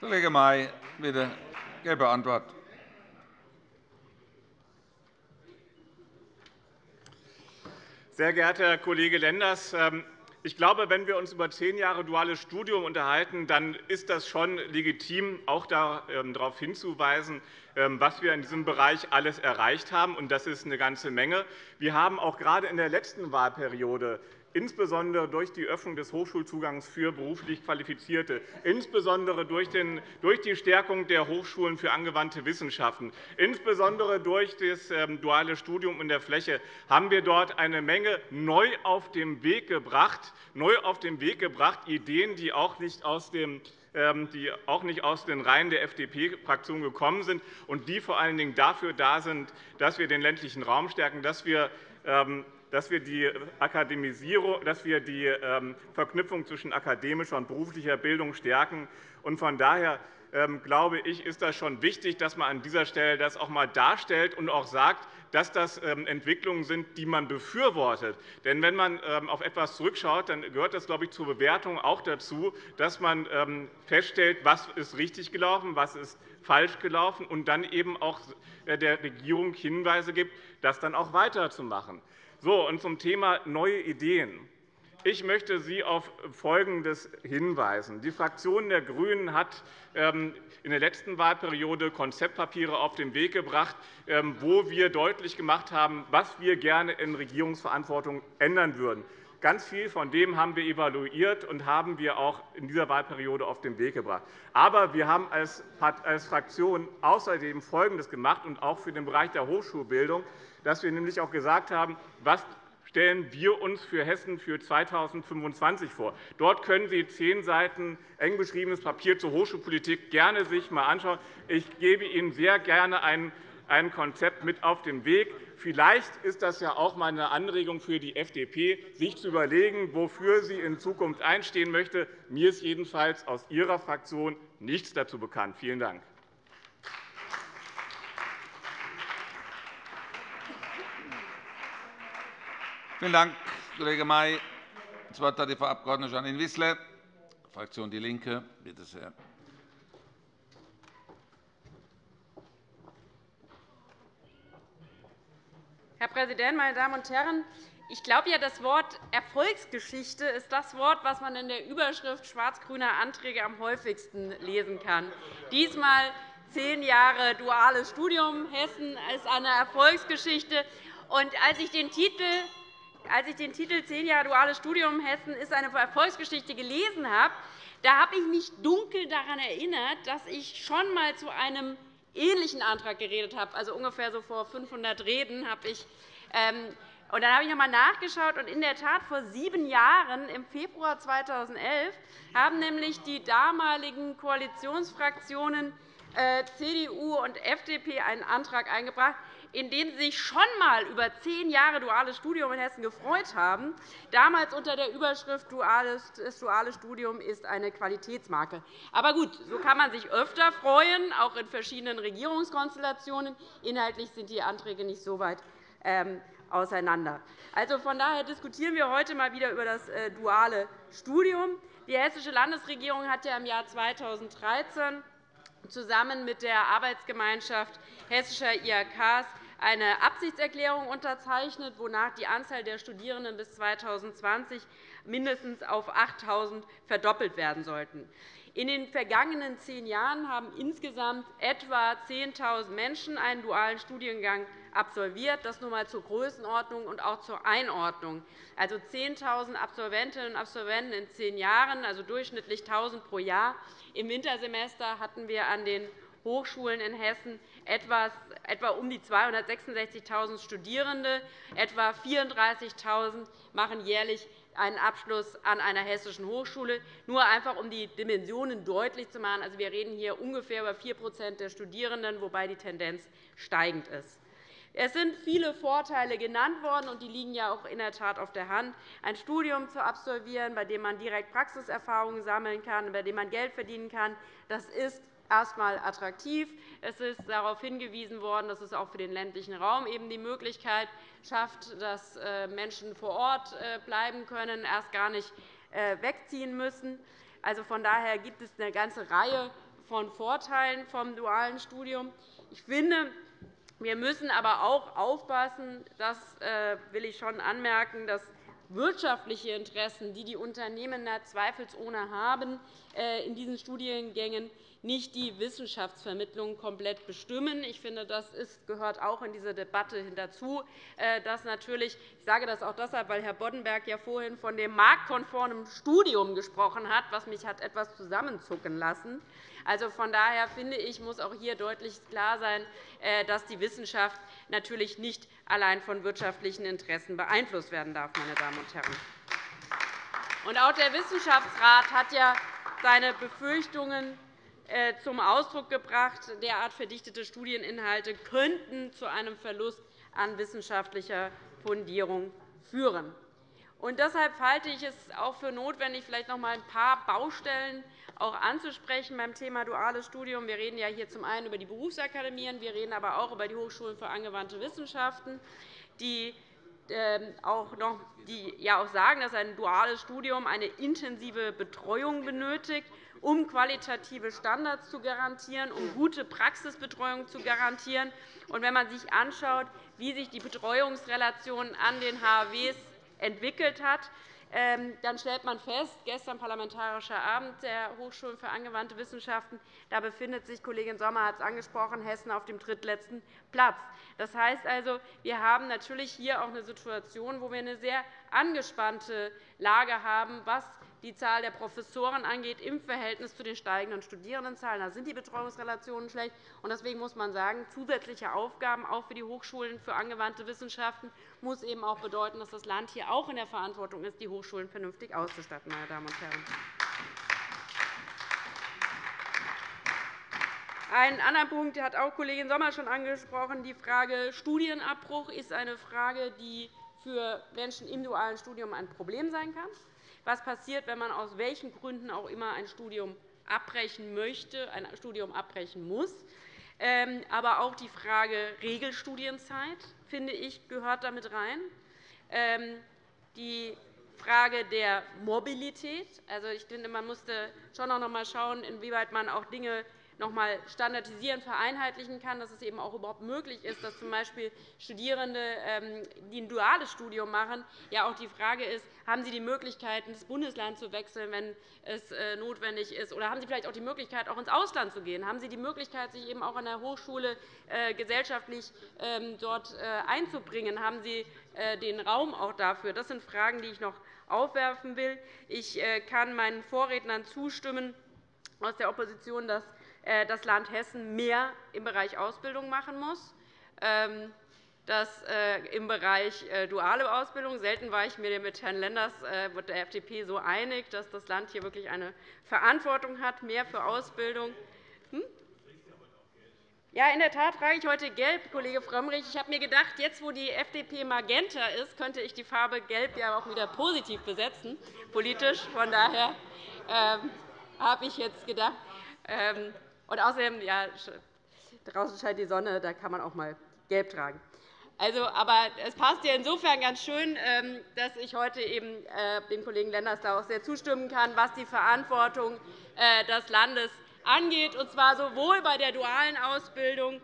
Kollege May, bitte. Gelbe Antwort. Sehr geehrter Herr Kollege Lenders, ähm, ich glaube, wenn wir uns über zehn Jahre duales Studium unterhalten, dann ist das schon legitim, auch ähm, darauf hinzuweisen, ähm, was wir in diesem Bereich alles erreicht haben. Das ist eine ganze Menge. Wir haben auch gerade in der letzten Wahlperiode insbesondere durch die Öffnung des Hochschulzugangs für beruflich Qualifizierte, insbesondere durch die Stärkung der Hochschulen für angewandte Wissenschaften, insbesondere durch das ähm, duale Studium in der Fläche haben wir dort eine Menge neu auf den Weg gebracht, neu auf den Weg gebracht Ideen, die auch nicht aus dem ähm, die auch nicht aus den Reihen der FDP-Fraktion gekommen sind und die vor allen Dingen dafür da sind, dass wir den ländlichen Raum stärken, dass wir ähm, dass wir die Akademisierung, dass wir die ähm, Verknüpfung zwischen akademischer und beruflicher Bildung stärken. Von daher ähm, glaube ich, ist das schon wichtig, dass man an dieser Stelle das auch einmal darstellt und auch sagt, dass das ähm, Entwicklungen sind, die man befürwortet. Denn wenn man auf etwas zurückschaut, dann gehört das, glaube ich, zur Bewertung auch dazu, dass man feststellt, was ist richtig gelaufen, was ist falsch gelaufen und dann eben auch äh, der Regierung Hinweise gibt, das dann auch weiterzumachen. So, und zum Thema neue Ideen. Ich möchte Sie auf Folgendes hinweisen. Die Fraktion der GRÜNEN hat ähm, in der letzten Wahlperiode Konzeptpapiere auf den Weg gebracht, ähm, wo wir deutlich gemacht haben, was wir gerne in Regierungsverantwortung ändern würden. Ganz viel von dem haben wir evaluiert und haben wir auch in dieser Wahlperiode auf den Weg gebracht. Aber wir haben als Fraktion außerdem Folgendes gemacht, und auch für den Bereich der Hochschulbildung dass wir nämlich auch gesagt haben, was stellen wir uns für Hessen für 2025 vor. Dort können Sie zehn Seiten eng beschriebenes Papier zur Hochschulpolitik gerne sich einmal anschauen. Ich gebe Ihnen sehr gerne ein Konzept mit auf den Weg. Vielleicht ist das ja auch einmal eine Anregung für die FDP, sich zu überlegen, wofür sie in Zukunft einstehen möchte. Mir ist jedenfalls aus Ihrer Fraktion nichts dazu bekannt. Vielen Dank. Vielen Dank, Kollege May. Das Wort hat die Frau Abg. Janine Wissler, Fraktion DIE LINKE. Bitte sehr. Herr Präsident, meine Damen und Herren! Ich glaube, ja, das Wort Erfolgsgeschichte ist das Wort, das man in der Überschrift schwarz-grüner Anträge am häufigsten lesen kann. Diesmal zehn Jahre duales Studium. Hessen ist eine Erfolgsgeschichte. Und als ich den Titel als ich den Titel Zehn Jahre duales Studium Hessen ist eine Erfolgsgeschichte gelesen habe, da habe ich mich dunkel daran erinnert, dass ich schon einmal zu einem ähnlichen Antrag geredet habe. Also ungefähr so vor 500 Reden habe ich. Ähm, und dann habe ich noch einmal nachgeschaut. Und in der Tat, vor sieben Jahren, im Februar 2011, haben nämlich die damaligen Koalitionsfraktionen äh, CDU und FDP einen Antrag eingebracht, in dem Sie sich schon einmal über zehn Jahre duales Studium in Hessen gefreut haben, damals unter der Überschrift Das duale Studium ist eine Qualitätsmarke. Aber gut, so kann man sich öfter freuen, auch in verschiedenen Regierungskonstellationen. Inhaltlich sind die Anträge nicht so weit ähm, auseinander. Also, von daher diskutieren wir heute mal wieder über das äh, duale Studium. Die Hessische Landesregierung hat ja im Jahr 2013 zusammen mit der Arbeitsgemeinschaft hessischer IHKs eine Absichtserklärung unterzeichnet, wonach die Anzahl der Studierenden bis 2020 mindestens auf 8.000 verdoppelt werden sollten. In den vergangenen zehn Jahren haben insgesamt etwa 10.000 Menschen einen dualen Studiengang absolviert. Das nur einmal zur Größenordnung und auch zur Einordnung. Also 10.000 Absolventinnen und Absolventen in zehn Jahren, also durchschnittlich 1.000 pro Jahr. Im Wintersemester hatten wir an den Hochschulen in Hessen etwa um die 266.000 Studierende. Etwa 34.000 machen jährlich einen Abschluss an einer hessischen Hochschule. Nur einfach, um die Dimensionen deutlich zu machen. Also, wir reden hier ungefähr über 4% der Studierenden, wobei die Tendenz steigend ist. Es sind viele Vorteile genannt worden, und die liegen ja auch in der Tat auf der Hand. Ein Studium zu absolvieren, bei dem man direkt Praxiserfahrungen sammeln kann, bei dem man Geld verdienen kann, das ist erst einmal attraktiv. Es ist darauf hingewiesen worden, dass es auch für den ländlichen Raum eben die Möglichkeit schafft, dass äh, Menschen vor Ort äh, bleiben können, erst gar nicht äh, wegziehen müssen. Also von daher gibt es eine ganze Reihe von Vorteilen vom dualen Studium. Ich finde, wir müssen aber auch aufpassen, das will ich schon anmerken, dass wirtschaftliche Interessen, die die Unternehmen zweifelsohne haben, in diesen Studiengängen nicht die Wissenschaftsvermittlung komplett bestimmen. Ich finde, das gehört auch in diese Debatte dazu. Äh, dass natürlich, ich sage das auch deshalb, weil Herr Boddenberg ja vorhin von dem marktkonformen Studium gesprochen hat, was mich hat etwas zusammenzucken lassen. Also von daher finde ich, muss auch hier deutlich klar sein, äh, dass die Wissenschaft natürlich nicht allein von wirtschaftlichen Interessen beeinflusst werden darf. Meine Damen und Herren. Und auch der Wissenschaftsrat hat ja seine Befürchtungen zum Ausdruck gebracht, derart verdichtete Studieninhalte könnten zu einem Verlust an wissenschaftlicher Fundierung führen. Und deshalb halte ich es auch für notwendig, vielleicht noch einmal ein paar Baustellen auch anzusprechen beim Thema duales Studium. Wir reden ja hier zum einen über die Berufsakademien, wir reden aber auch über die Hochschulen für angewandte Wissenschaften, die ähm, auch, noch, die ja auch sagen, dass ein duales Studium eine intensive Betreuung benötigt um qualitative Standards zu garantieren, um gute Praxisbetreuung zu garantieren. Und wenn man sich anschaut, wie sich die Betreuungsrelation an den HAWs entwickelt hat, ähm, dann stellt man fest, gestern Parlamentarischer Abend der Hochschulen für angewandte Wissenschaften, da befindet sich, Kollegin Sommer hat es angesprochen, Hessen auf dem drittletzten Platz. Das heißt also, wir haben natürlich hier auch eine Situation, wo wir eine sehr angespannte Lage haben, was die Zahl der Professoren angeht, im Verhältnis zu den steigenden Studierendenzahlen. Da sind die Betreuungsrelationen schlecht. Deswegen muss man sagen, zusätzliche Aufgaben auch für die Hochschulen für angewandte Wissenschaften muss eben auch bedeuten, dass das Land hier auch in der Verantwortung ist, die Hochschulen vernünftig auszustatten. Meine Damen und Herren. Einen anderen Punkt hat auch Kollegin Sommer schon angesprochen. Die Frage Studienabbruch ist eine Frage, die für Menschen im dualen Studium ein Problem sein kann was passiert, wenn man aus welchen Gründen auch immer ein Studium abbrechen möchte, ein Studium abbrechen muss. Ähm, aber auch die Frage Regelstudienzeit, finde ich, gehört damit rein. Ähm, die Frage der Mobilität. Also, ich finde, man musste schon noch einmal schauen, inwieweit man auch Dinge noch einmal standardisieren, vereinheitlichen kann, dass es eben auch überhaupt möglich ist, dass z.B. Studierende, ähm, die ein duales Studium machen, ja auch die Frage ist, haben sie die Möglichkeit, ins Bundesland zu wechseln, wenn es äh, notwendig ist, oder haben sie vielleicht auch die Möglichkeit, auch ins Ausland zu gehen? Haben sie die Möglichkeit, sich eben auch an der Hochschule äh, gesellschaftlich ähm, dort äh, einzubringen? Haben sie den Raum auch dafür? Das sind Fragen, die ich noch aufwerfen will. Ich kann meinen Vorrednern zustimmen aus der Opposition, dass das Land Hessen mehr im Bereich Ausbildung machen muss. Ähm, das äh, im Bereich äh, duale Ausbildung. Selten war ich mir mit Herrn Lenders mit der FDP so einig, dass das Land hier wirklich eine Verantwortung hat, mehr für Ausbildung. Hm? Ja, in der Tat trage ich heute gelb, Kollege Frömmrich. Ich habe mir gedacht, jetzt, wo die FDP magenta ist, könnte ich die Farbe gelb ja auch wieder positiv besetzen, politisch. Von daher ähm, habe ich jetzt gedacht, ähm, und außerdem, ja, draußen scheint die Sonne, da kann man auch mal gelb tragen. Also, aber es passt ja insofern ganz schön, ähm, dass ich heute eben äh, dem Kollegen Lenders da auch sehr zustimmen kann, was die Verantwortung äh, des Landes angeht, und zwar sowohl bei der dualen Ausbildung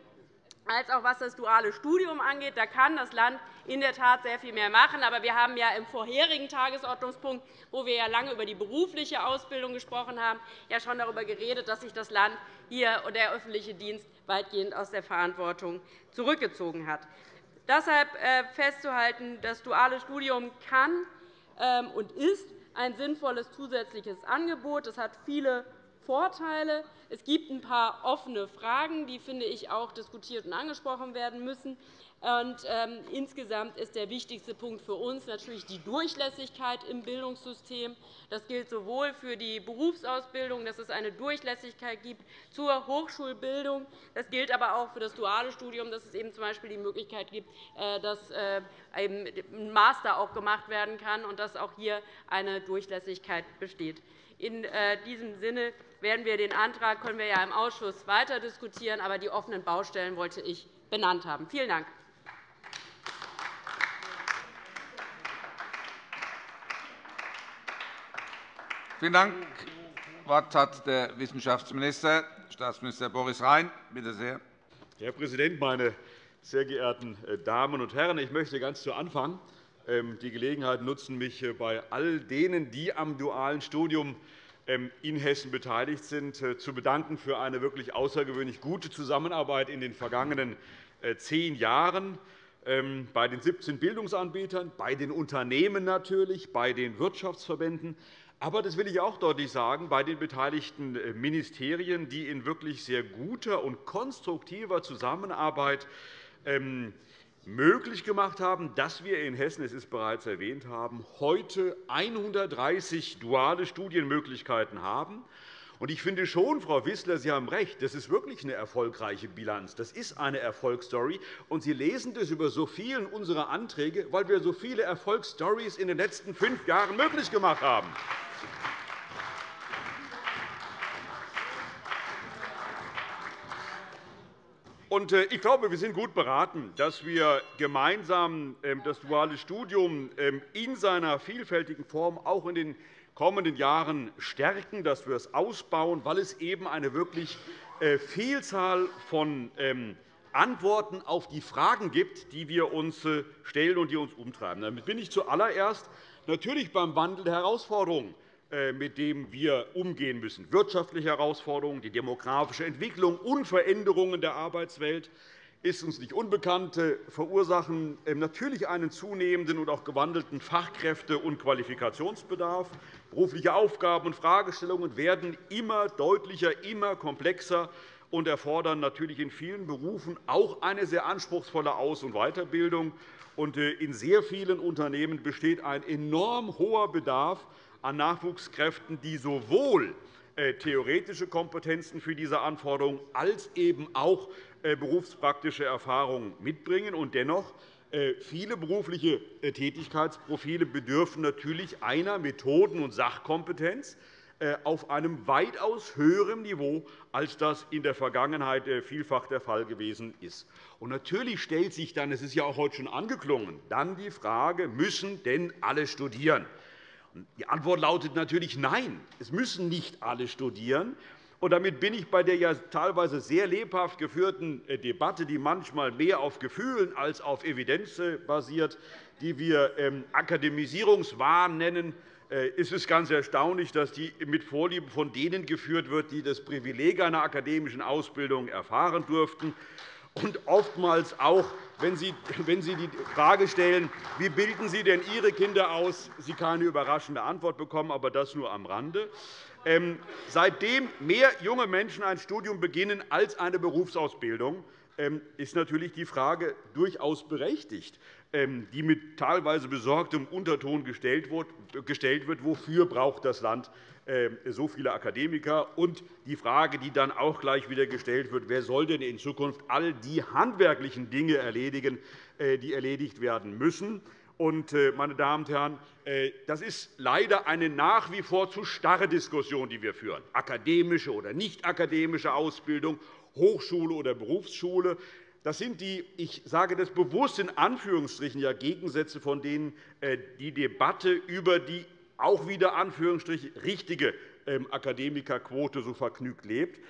als auch was das duale Studium angeht. Da kann das Land in der Tat sehr viel mehr machen. Aber wir haben ja im vorherigen Tagesordnungspunkt, wo wir ja lange über die berufliche Ausbildung gesprochen haben, ja schon darüber geredet, dass sich das Land hier und der öffentliche Dienst weitgehend aus der Verantwortung zurückgezogen hat. Deshalb äh, festzuhalten, das duale Studium kann ähm, und ist ein sinnvolles zusätzliches Angebot. Es hat viele Vorteile. Es gibt ein paar offene Fragen, die, finde ich, auch diskutiert und angesprochen werden müssen. Und, ähm, insgesamt ist der wichtigste Punkt für uns natürlich die Durchlässigkeit im Bildungssystem. Das gilt sowohl für die Berufsausbildung, dass es eine Durchlässigkeit gibt zur Hochschulbildung. Das gilt aber auch für das duale Studium, dass es eben z. B. die Möglichkeit gibt, äh, dass äh, ein Master auch gemacht werden kann und dass auch hier eine Durchlässigkeit besteht. In äh, diesem Sinne werden wir den Antrag können wir ja im Ausschuss weiter diskutieren, aber die offenen Baustellen wollte ich benannt haben. Vielen Dank. Vielen Dank. Das Wort hat der Wissenschaftsminister, Staatsminister Boris Rhein. Bitte sehr. Herr Präsident, meine sehr geehrten äh, Damen und Herren! Ich möchte ganz zu Anfang ähm, die Gelegenheit nutzen, mich äh, bei all denen, die am dualen Studium ähm, in Hessen beteiligt sind, äh, zu bedanken für eine wirklich außergewöhnlich gute Zusammenarbeit in den vergangenen zehn Jahren ähm, bei den 17 Bildungsanbietern, bei den Unternehmen natürlich, bei den Wirtschaftsverbänden, aber das will ich auch deutlich sagen, bei den beteiligten äh, Ministerien, die in wirklich sehr guter und konstruktiver Zusammenarbeit ähm, möglich gemacht haben, dass wir in Hessen, es ist bereits erwähnt haben, heute 130 duale Studienmöglichkeiten haben. Ich finde schon, Frau Wissler, Sie haben recht, das ist wirklich eine erfolgreiche Bilanz. Das ist eine Erfolgsstory. Und Sie lesen das über so vielen unserer Anträge, weil wir so viele Erfolgsstories in den letzten fünf Jahren möglich gemacht haben. Ich glaube, wir sind gut beraten, dass wir gemeinsam ähm, das duale Studium ähm, in seiner vielfältigen Form auch in den kommenden Jahren stärken, dass wir es ausbauen, weil es eben eine wirklich äh, Vielzahl von ähm, Antworten auf die Fragen gibt, die wir uns äh, stellen und die uns umtreiben. Damit bin ich zuallererst natürlich beim Wandel der Herausforderungen äh, mit dem wir umgehen müssen. Wirtschaftliche Herausforderungen, die demografische Entwicklung und Veränderungen der Arbeitswelt ist uns nicht unbekannt, verursachen ähm, natürlich einen zunehmenden und auch gewandelten Fachkräfte- und Qualifikationsbedarf. Berufliche Aufgaben und Fragestellungen werden immer deutlicher, immer komplexer und erfordern natürlich in vielen Berufen auch eine sehr anspruchsvolle Aus- und Weiterbildung. Äh, in sehr vielen Unternehmen besteht ein enorm hoher Bedarf an Nachwuchskräften, die sowohl äh, theoretische Kompetenzen für diese Anforderungen als eben auch äh, berufspraktische Erfahrungen mitbringen. Und dennoch äh, Viele berufliche Tätigkeitsprofile bedürfen natürlich einer Methoden- und Sachkompetenz auf einem weitaus höheren Niveau, als das in der Vergangenheit vielfach der Fall gewesen ist. Und natürlich stellt sich dann, es ist ja auch heute schon angeklungen, dann die Frage, müssen denn alle studieren? Die Antwort lautet natürlich Nein. Es müssen nicht alle studieren. Und damit bin ich bei der ja teilweise sehr lebhaft geführten äh, Debatte, die manchmal mehr auf Gefühlen als auf Evidenz äh, basiert, die wir ähm, Akademisierungswahn nennen, äh, ist es ganz erstaunlich, dass die mit Vorliebe von denen geführt wird, die das Privileg einer akademischen Ausbildung erfahren durften und oftmals auch, wenn Sie, die Frage stellen, wie bilden Sie denn Ihre Kinder aus, Sie keine überraschende Antwort bekommen, aber das nur am Rande. Ähm, seitdem mehr junge Menschen ein Studium beginnen als eine Berufsausbildung, ist natürlich die Frage durchaus berechtigt, ähm, die mit teilweise besorgtem Unterton gestellt wird, wofür braucht das Land ähm, so viele Akademiker und die Frage, die dann auch gleich wieder gestellt wird, wer soll denn in Zukunft all die handwerklichen Dinge erledigen, äh, die erledigt werden müssen. Äh, meine Damen und Herren, äh, das ist leider eine nach wie vor zu starre Diskussion, die wir führen. Akademische oder nicht akademische Ausbildung, Hochschule oder Berufsschule. Das sind die, ich sage das bewusst in Anführungsstrichen, ja, Gegensätze, von denen die Debatte über die auch wieder Anführungsstrich richtige ähm, Akademikerquote so vergnügt lebt.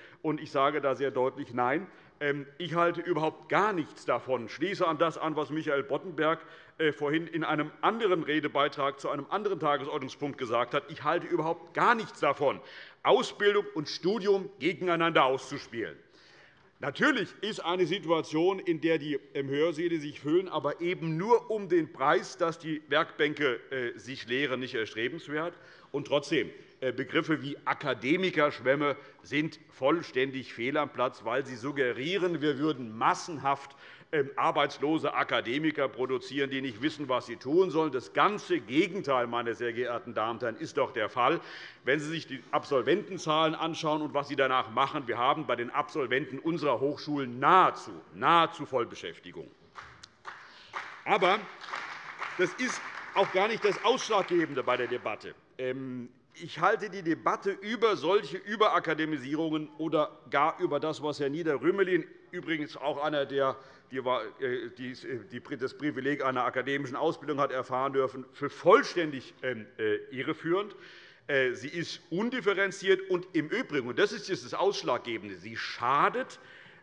Ich sage da sehr deutlich Nein. Ähm, ich halte überhaupt gar nichts davon. Schließe an das an, was Michael Boddenberg äh, vorhin in einem anderen Redebeitrag zu einem anderen Tagesordnungspunkt gesagt hat. Ich halte überhaupt gar nichts davon, Ausbildung und Studium gegeneinander auszuspielen. Natürlich ist eine Situation, in der die Hörsäle sich füllen, aber eben nur um den Preis, dass die Werkbänke äh, sich leeren, nicht erstrebenswert. Und trotzdem, äh, Begriffe wie Akademikerschwämme sind vollständig fehl am Platz, weil sie suggerieren, wir würden massenhaft ähm, arbeitslose Akademiker produzieren, die nicht wissen, was sie tun sollen. Das ganze Gegenteil, meine sehr geehrten Damen und Herren, ist doch der Fall. Wenn Sie sich die Absolventenzahlen anschauen und was Sie danach machen, wir haben bei den Absolventen unserer Hochschulen nahezu, nahezu Vollbeschäftigung. Aber das ist auch gar nicht das Ausschlaggebende bei der Debatte. Ich halte die Debatte über solche Überakademisierungen oder gar über das, was Herr Nieder-Rümelin, übrigens auch einer, der das Privileg einer akademischen Ausbildung hat erfahren dürfen, für vollständig ähm, äh, irreführend. Äh, sie ist undifferenziert und im Übrigen, und das ist das Ausschlaggebende, sie schadet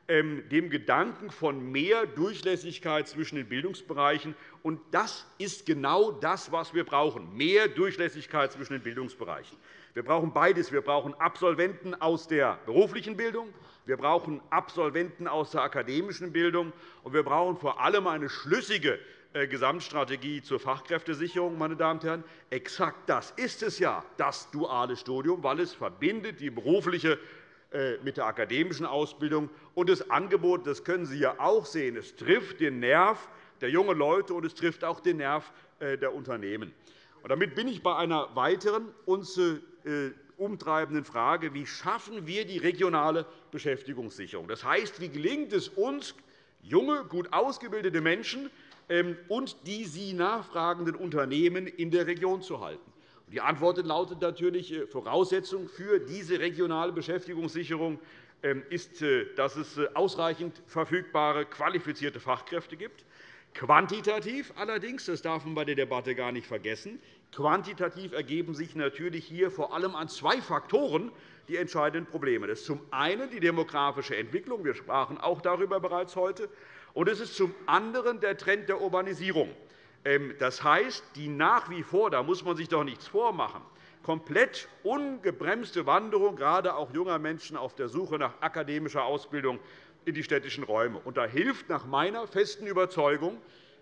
ähm, dem Gedanken von mehr Durchlässigkeit zwischen den Bildungsbereichen. Und das ist genau das, was wir brauchen, mehr Durchlässigkeit zwischen den Bildungsbereichen. Wir brauchen beides. Wir brauchen Absolventen aus der beruflichen Bildung, wir brauchen Absolventen aus der akademischen Bildung, und wir brauchen vor allem eine schlüssige äh, Gesamtstrategie zur Fachkräftesicherung. Meine Damen und Herren. Exakt das ist es ja, das duale Studium, weil es verbindet die berufliche äh, mit der akademischen Ausbildung. Und das Angebot, das können Sie ja auch sehen, es trifft den Nerv der jungen Leute, und es trifft auch den Nerv äh, der Unternehmen. Damit bin ich bei einer weiteren uns äh, umtreibenden Frage, wie schaffen wir die regionale Beschäftigungssicherung? Das heißt, wie gelingt es uns, junge, gut ausgebildete Menschen ähm, und die sie nachfragenden Unternehmen in der Region zu halten? Die Antwort lautet natürlich, äh, Voraussetzung für diese regionale Beschäftigungssicherung ähm, ist, dass es ausreichend verfügbare, qualifizierte Fachkräfte gibt. Quantitativ allerdings, das darf man bei der Debatte gar nicht vergessen, quantitativ ergeben sich natürlich hier vor allem an zwei Faktoren die entscheidenden Probleme. Das ist zum einen die demografische Entwicklung. Wir sprachen auch darüber bereits heute. Und es ist zum anderen der Trend der Urbanisierung. Ähm, das heißt, die nach wie vor, da muss man sich doch nichts vormachen, komplett ungebremste Wanderung gerade auch junger Menschen auf der Suche nach akademischer Ausbildung in die städtischen Räume. Und da hilft nach meiner festen Überzeugung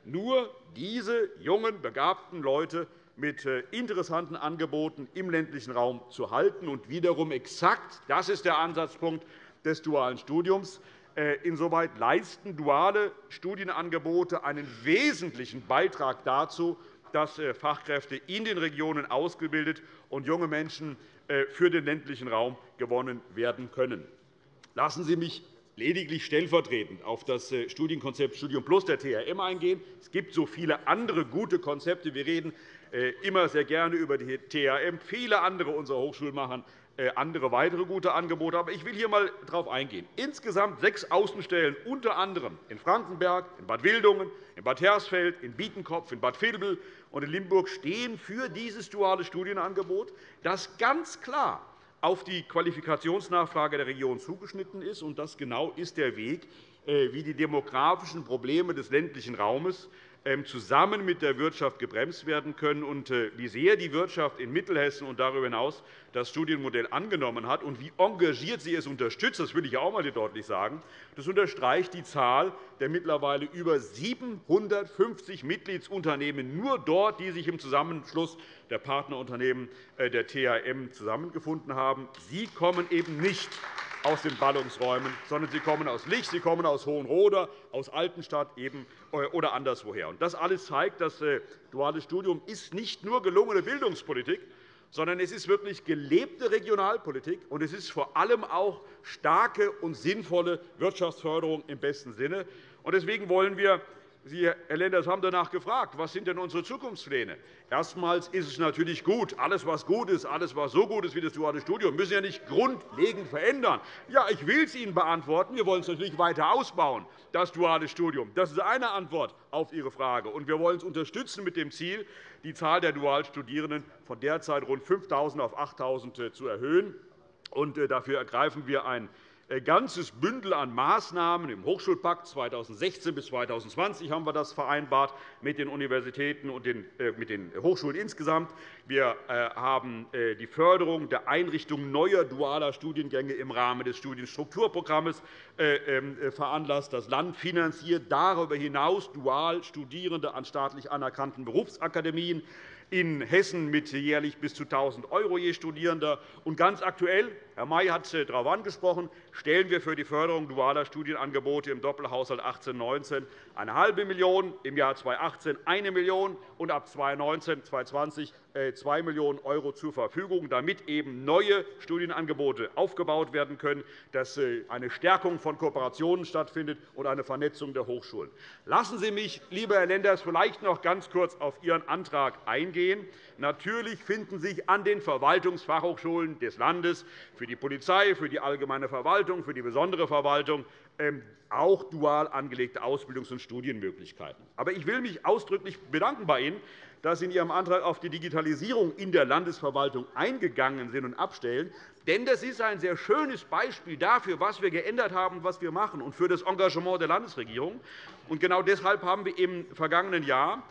nur diese jungen, begabten Leute mit äh, interessanten Angeboten im ländlichen Raum zu halten. Und wiederum exakt, das ist der Ansatzpunkt des dualen Studiums, äh, insoweit leisten duale Studienangebote einen wesentlichen Beitrag dazu, dass äh, Fachkräfte in den Regionen ausgebildet und junge Menschen für den ländlichen Raum gewonnen werden können. Lassen Sie mich lediglich stellvertretend auf das Studienkonzept Studium Plus der TRM eingehen. Es gibt so viele andere gute Konzepte. Wir reden immer sehr gerne über die TRM. Viele andere unserer Hochschulen machen äh, andere weitere gute Angebote. Aber ich will hier einmal darauf eingehen. Insgesamt sechs Außenstellen, unter anderem in Frankenberg, in Bad Wildungen, in Bad Hersfeld, in Bietenkopf, in Bad Vilbel und in Limburg, stehen für dieses duale Studienangebot, das ganz klar auf die Qualifikationsnachfrage der Region zugeschnitten ist. Und das genau ist der Weg, äh, wie die demografischen Probleme des ländlichen Raumes zusammen mit der Wirtschaft gebremst werden können und äh, wie sehr die Wirtschaft in Mittelhessen und darüber hinaus das Studienmodell angenommen hat und wie engagiert sie es unterstützt, das will ich auch einmal deutlich sagen. Das unterstreicht die Zahl der mittlerweile über 750 Mitgliedsunternehmen nur dort, die sich im Zusammenschluss der Partnerunternehmen äh, der THM zusammengefunden haben. Sie kommen eben nicht aus den Ballungsräumen, sondern sie kommen aus Lich, sie kommen aus Hohenroda, aus Altenstadt eben, äh, oder anderswoher. Das alles zeigt, das äh, duale Studium ist nicht nur gelungene Bildungspolitik, sondern es ist wirklich gelebte Regionalpolitik, und es ist vor allem auch starke und sinnvolle Wirtschaftsförderung im besten Sinne. Deswegen wollen wir Sie, Herr Lenders, haben danach gefragt, was sind denn unsere Zukunftspläne? Erstmals ist es natürlich gut. Alles, was gut ist, alles, was so gut ist wie das duale Studium, müssen wir nicht grundlegend verändern. Ja, ich will es Ihnen beantworten. Wir wollen es natürlich weiter ausbauen, das duale Studium. Das ist eine Antwort auf Ihre Frage. Und wir wollen es unterstützen mit dem Ziel, die Zahl der Dualstudierenden von derzeit rund 5.000 auf 8.000 zu erhöhen. Und äh, dafür ergreifen wir ein äh, ganzes Bündel an Maßnahmen im Hochschulpakt 2016 bis 2020 haben wir das vereinbart mit den Universitäten und äh, mit den Hochschulen insgesamt. Wir äh, haben die Förderung der Einrichtung neuer dualer Studiengänge im Rahmen des Studienstrukturprogramms ähm, veranlasst. Das Land finanziert darüber hinaus dual Studierende an staatlich anerkannten Berufsakademien in Hessen mit jährlich bis zu 1.000 € je Studierender. Und ganz aktuell, Herr May hat darauf angesprochen, stellen wir für die Förderung dualer Studienangebote im Doppelhaushalt 18-19 eine halbe Million, im Jahr 2018 eine Million und ab 2019 2020 2 Millionen € zur Verfügung, damit eben neue Studienangebote aufgebaut werden können, dass äh, eine Stärkung von Kooperationen stattfindet und eine Vernetzung der Hochschulen. Lassen Sie mich, lieber Herr Lenders, vielleicht noch ganz kurz auf Ihren Antrag eingehen. Natürlich finden sich an den Verwaltungsfachhochschulen des Landes für die Polizei, für die allgemeine Verwaltung, für die besondere Verwaltung ähm, auch dual angelegte Ausbildungs- und Studienmöglichkeiten. Aber ich will mich ausdrücklich bedanken bei Ihnen, dass Sie in Ihrem Antrag auf die Digitalisierung in der Landesverwaltung eingegangen sind und abstellen. Denn das ist ein sehr schönes Beispiel dafür, was wir geändert haben und was wir machen, und für das Engagement der Landesregierung. Genau deshalb haben wir im vergangenen Jahr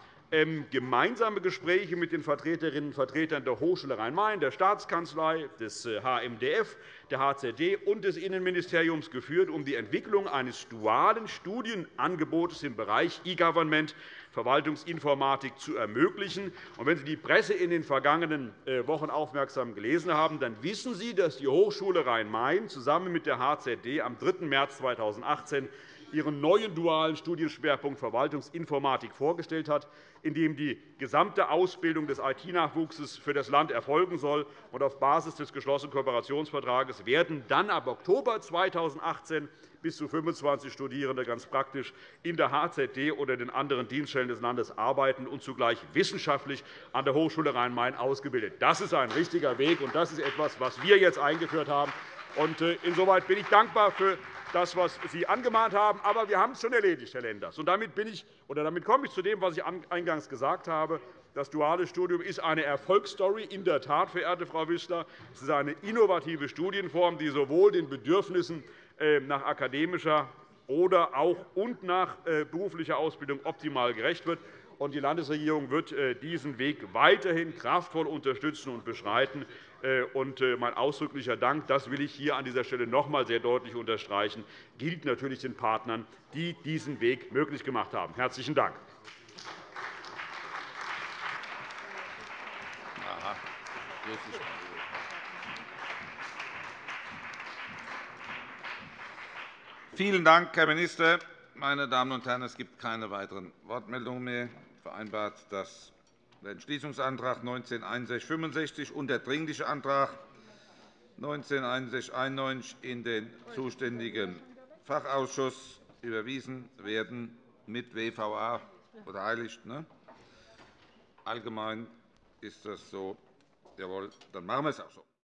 gemeinsame Gespräche mit den Vertreterinnen und Vertretern der Hochschule Rhein-Main, der Staatskanzlei, des HMDF, äh, der HZD und des Innenministeriums geführt, um die Entwicklung eines dualen Studienangebots im Bereich E-Government Verwaltungsinformatik zu ermöglichen. wenn Sie die Presse in den vergangenen äh, Wochen aufmerksam gelesen haben, dann wissen Sie, dass die Hochschule Rhein-Main zusammen mit der HZD am 3. März 2018 ihren neuen dualen Studienschwerpunkt Verwaltungsinformatik vorgestellt hat, in dem die gesamte Ausbildung des IT-Nachwuchses für das Land erfolgen soll. auf Basis des geschlossenen Kooperationsvertrages werden dann ab Oktober 2018 bis zu 25 Studierende ganz praktisch in der HZD oder den anderen Dienststellen des Landes arbeiten und zugleich wissenschaftlich an der Hochschule Rhein-Main ausgebildet. Das ist ein richtiger Weg, und das ist etwas, was wir jetzt eingeführt haben. Äh, insoweit bin ich dankbar für das, was Sie angemahnt haben. Aber wir haben es schon erledigt, Herr Lenders. Und damit, bin ich, oder damit komme ich zu dem, was ich eingangs gesagt habe. Das duale Studium ist eine Erfolgsstory, in der Tat, verehrte Frau Wissler. Es ist eine innovative Studienform, die sowohl den Bedürfnissen äh, nach akademischer oder auch und nach äh, beruflicher Ausbildung optimal gerecht wird. Die Landesregierung wird äh, diesen Weg weiterhin kraftvoll unterstützen und beschreiten. Und mein ausdrücklicher Dank, das will ich hier an dieser Stelle noch einmal sehr deutlich unterstreichen, gilt natürlich den Partnern, die diesen Weg möglich gemacht haben. – Herzlichen Dank. Vielen Dank, Herr Minister. Meine Damen und Herren, es gibt keine weiteren Wortmeldungen mehr. Vereinbart, dass der Entschließungsantrag 196165 und der Dringliche Antrag 196191 in den zuständigen Fachausschuss überwiesen werden mit WVA beteiligt. Ne? Allgemein ist das so. Jawohl, dann machen wir es auch so.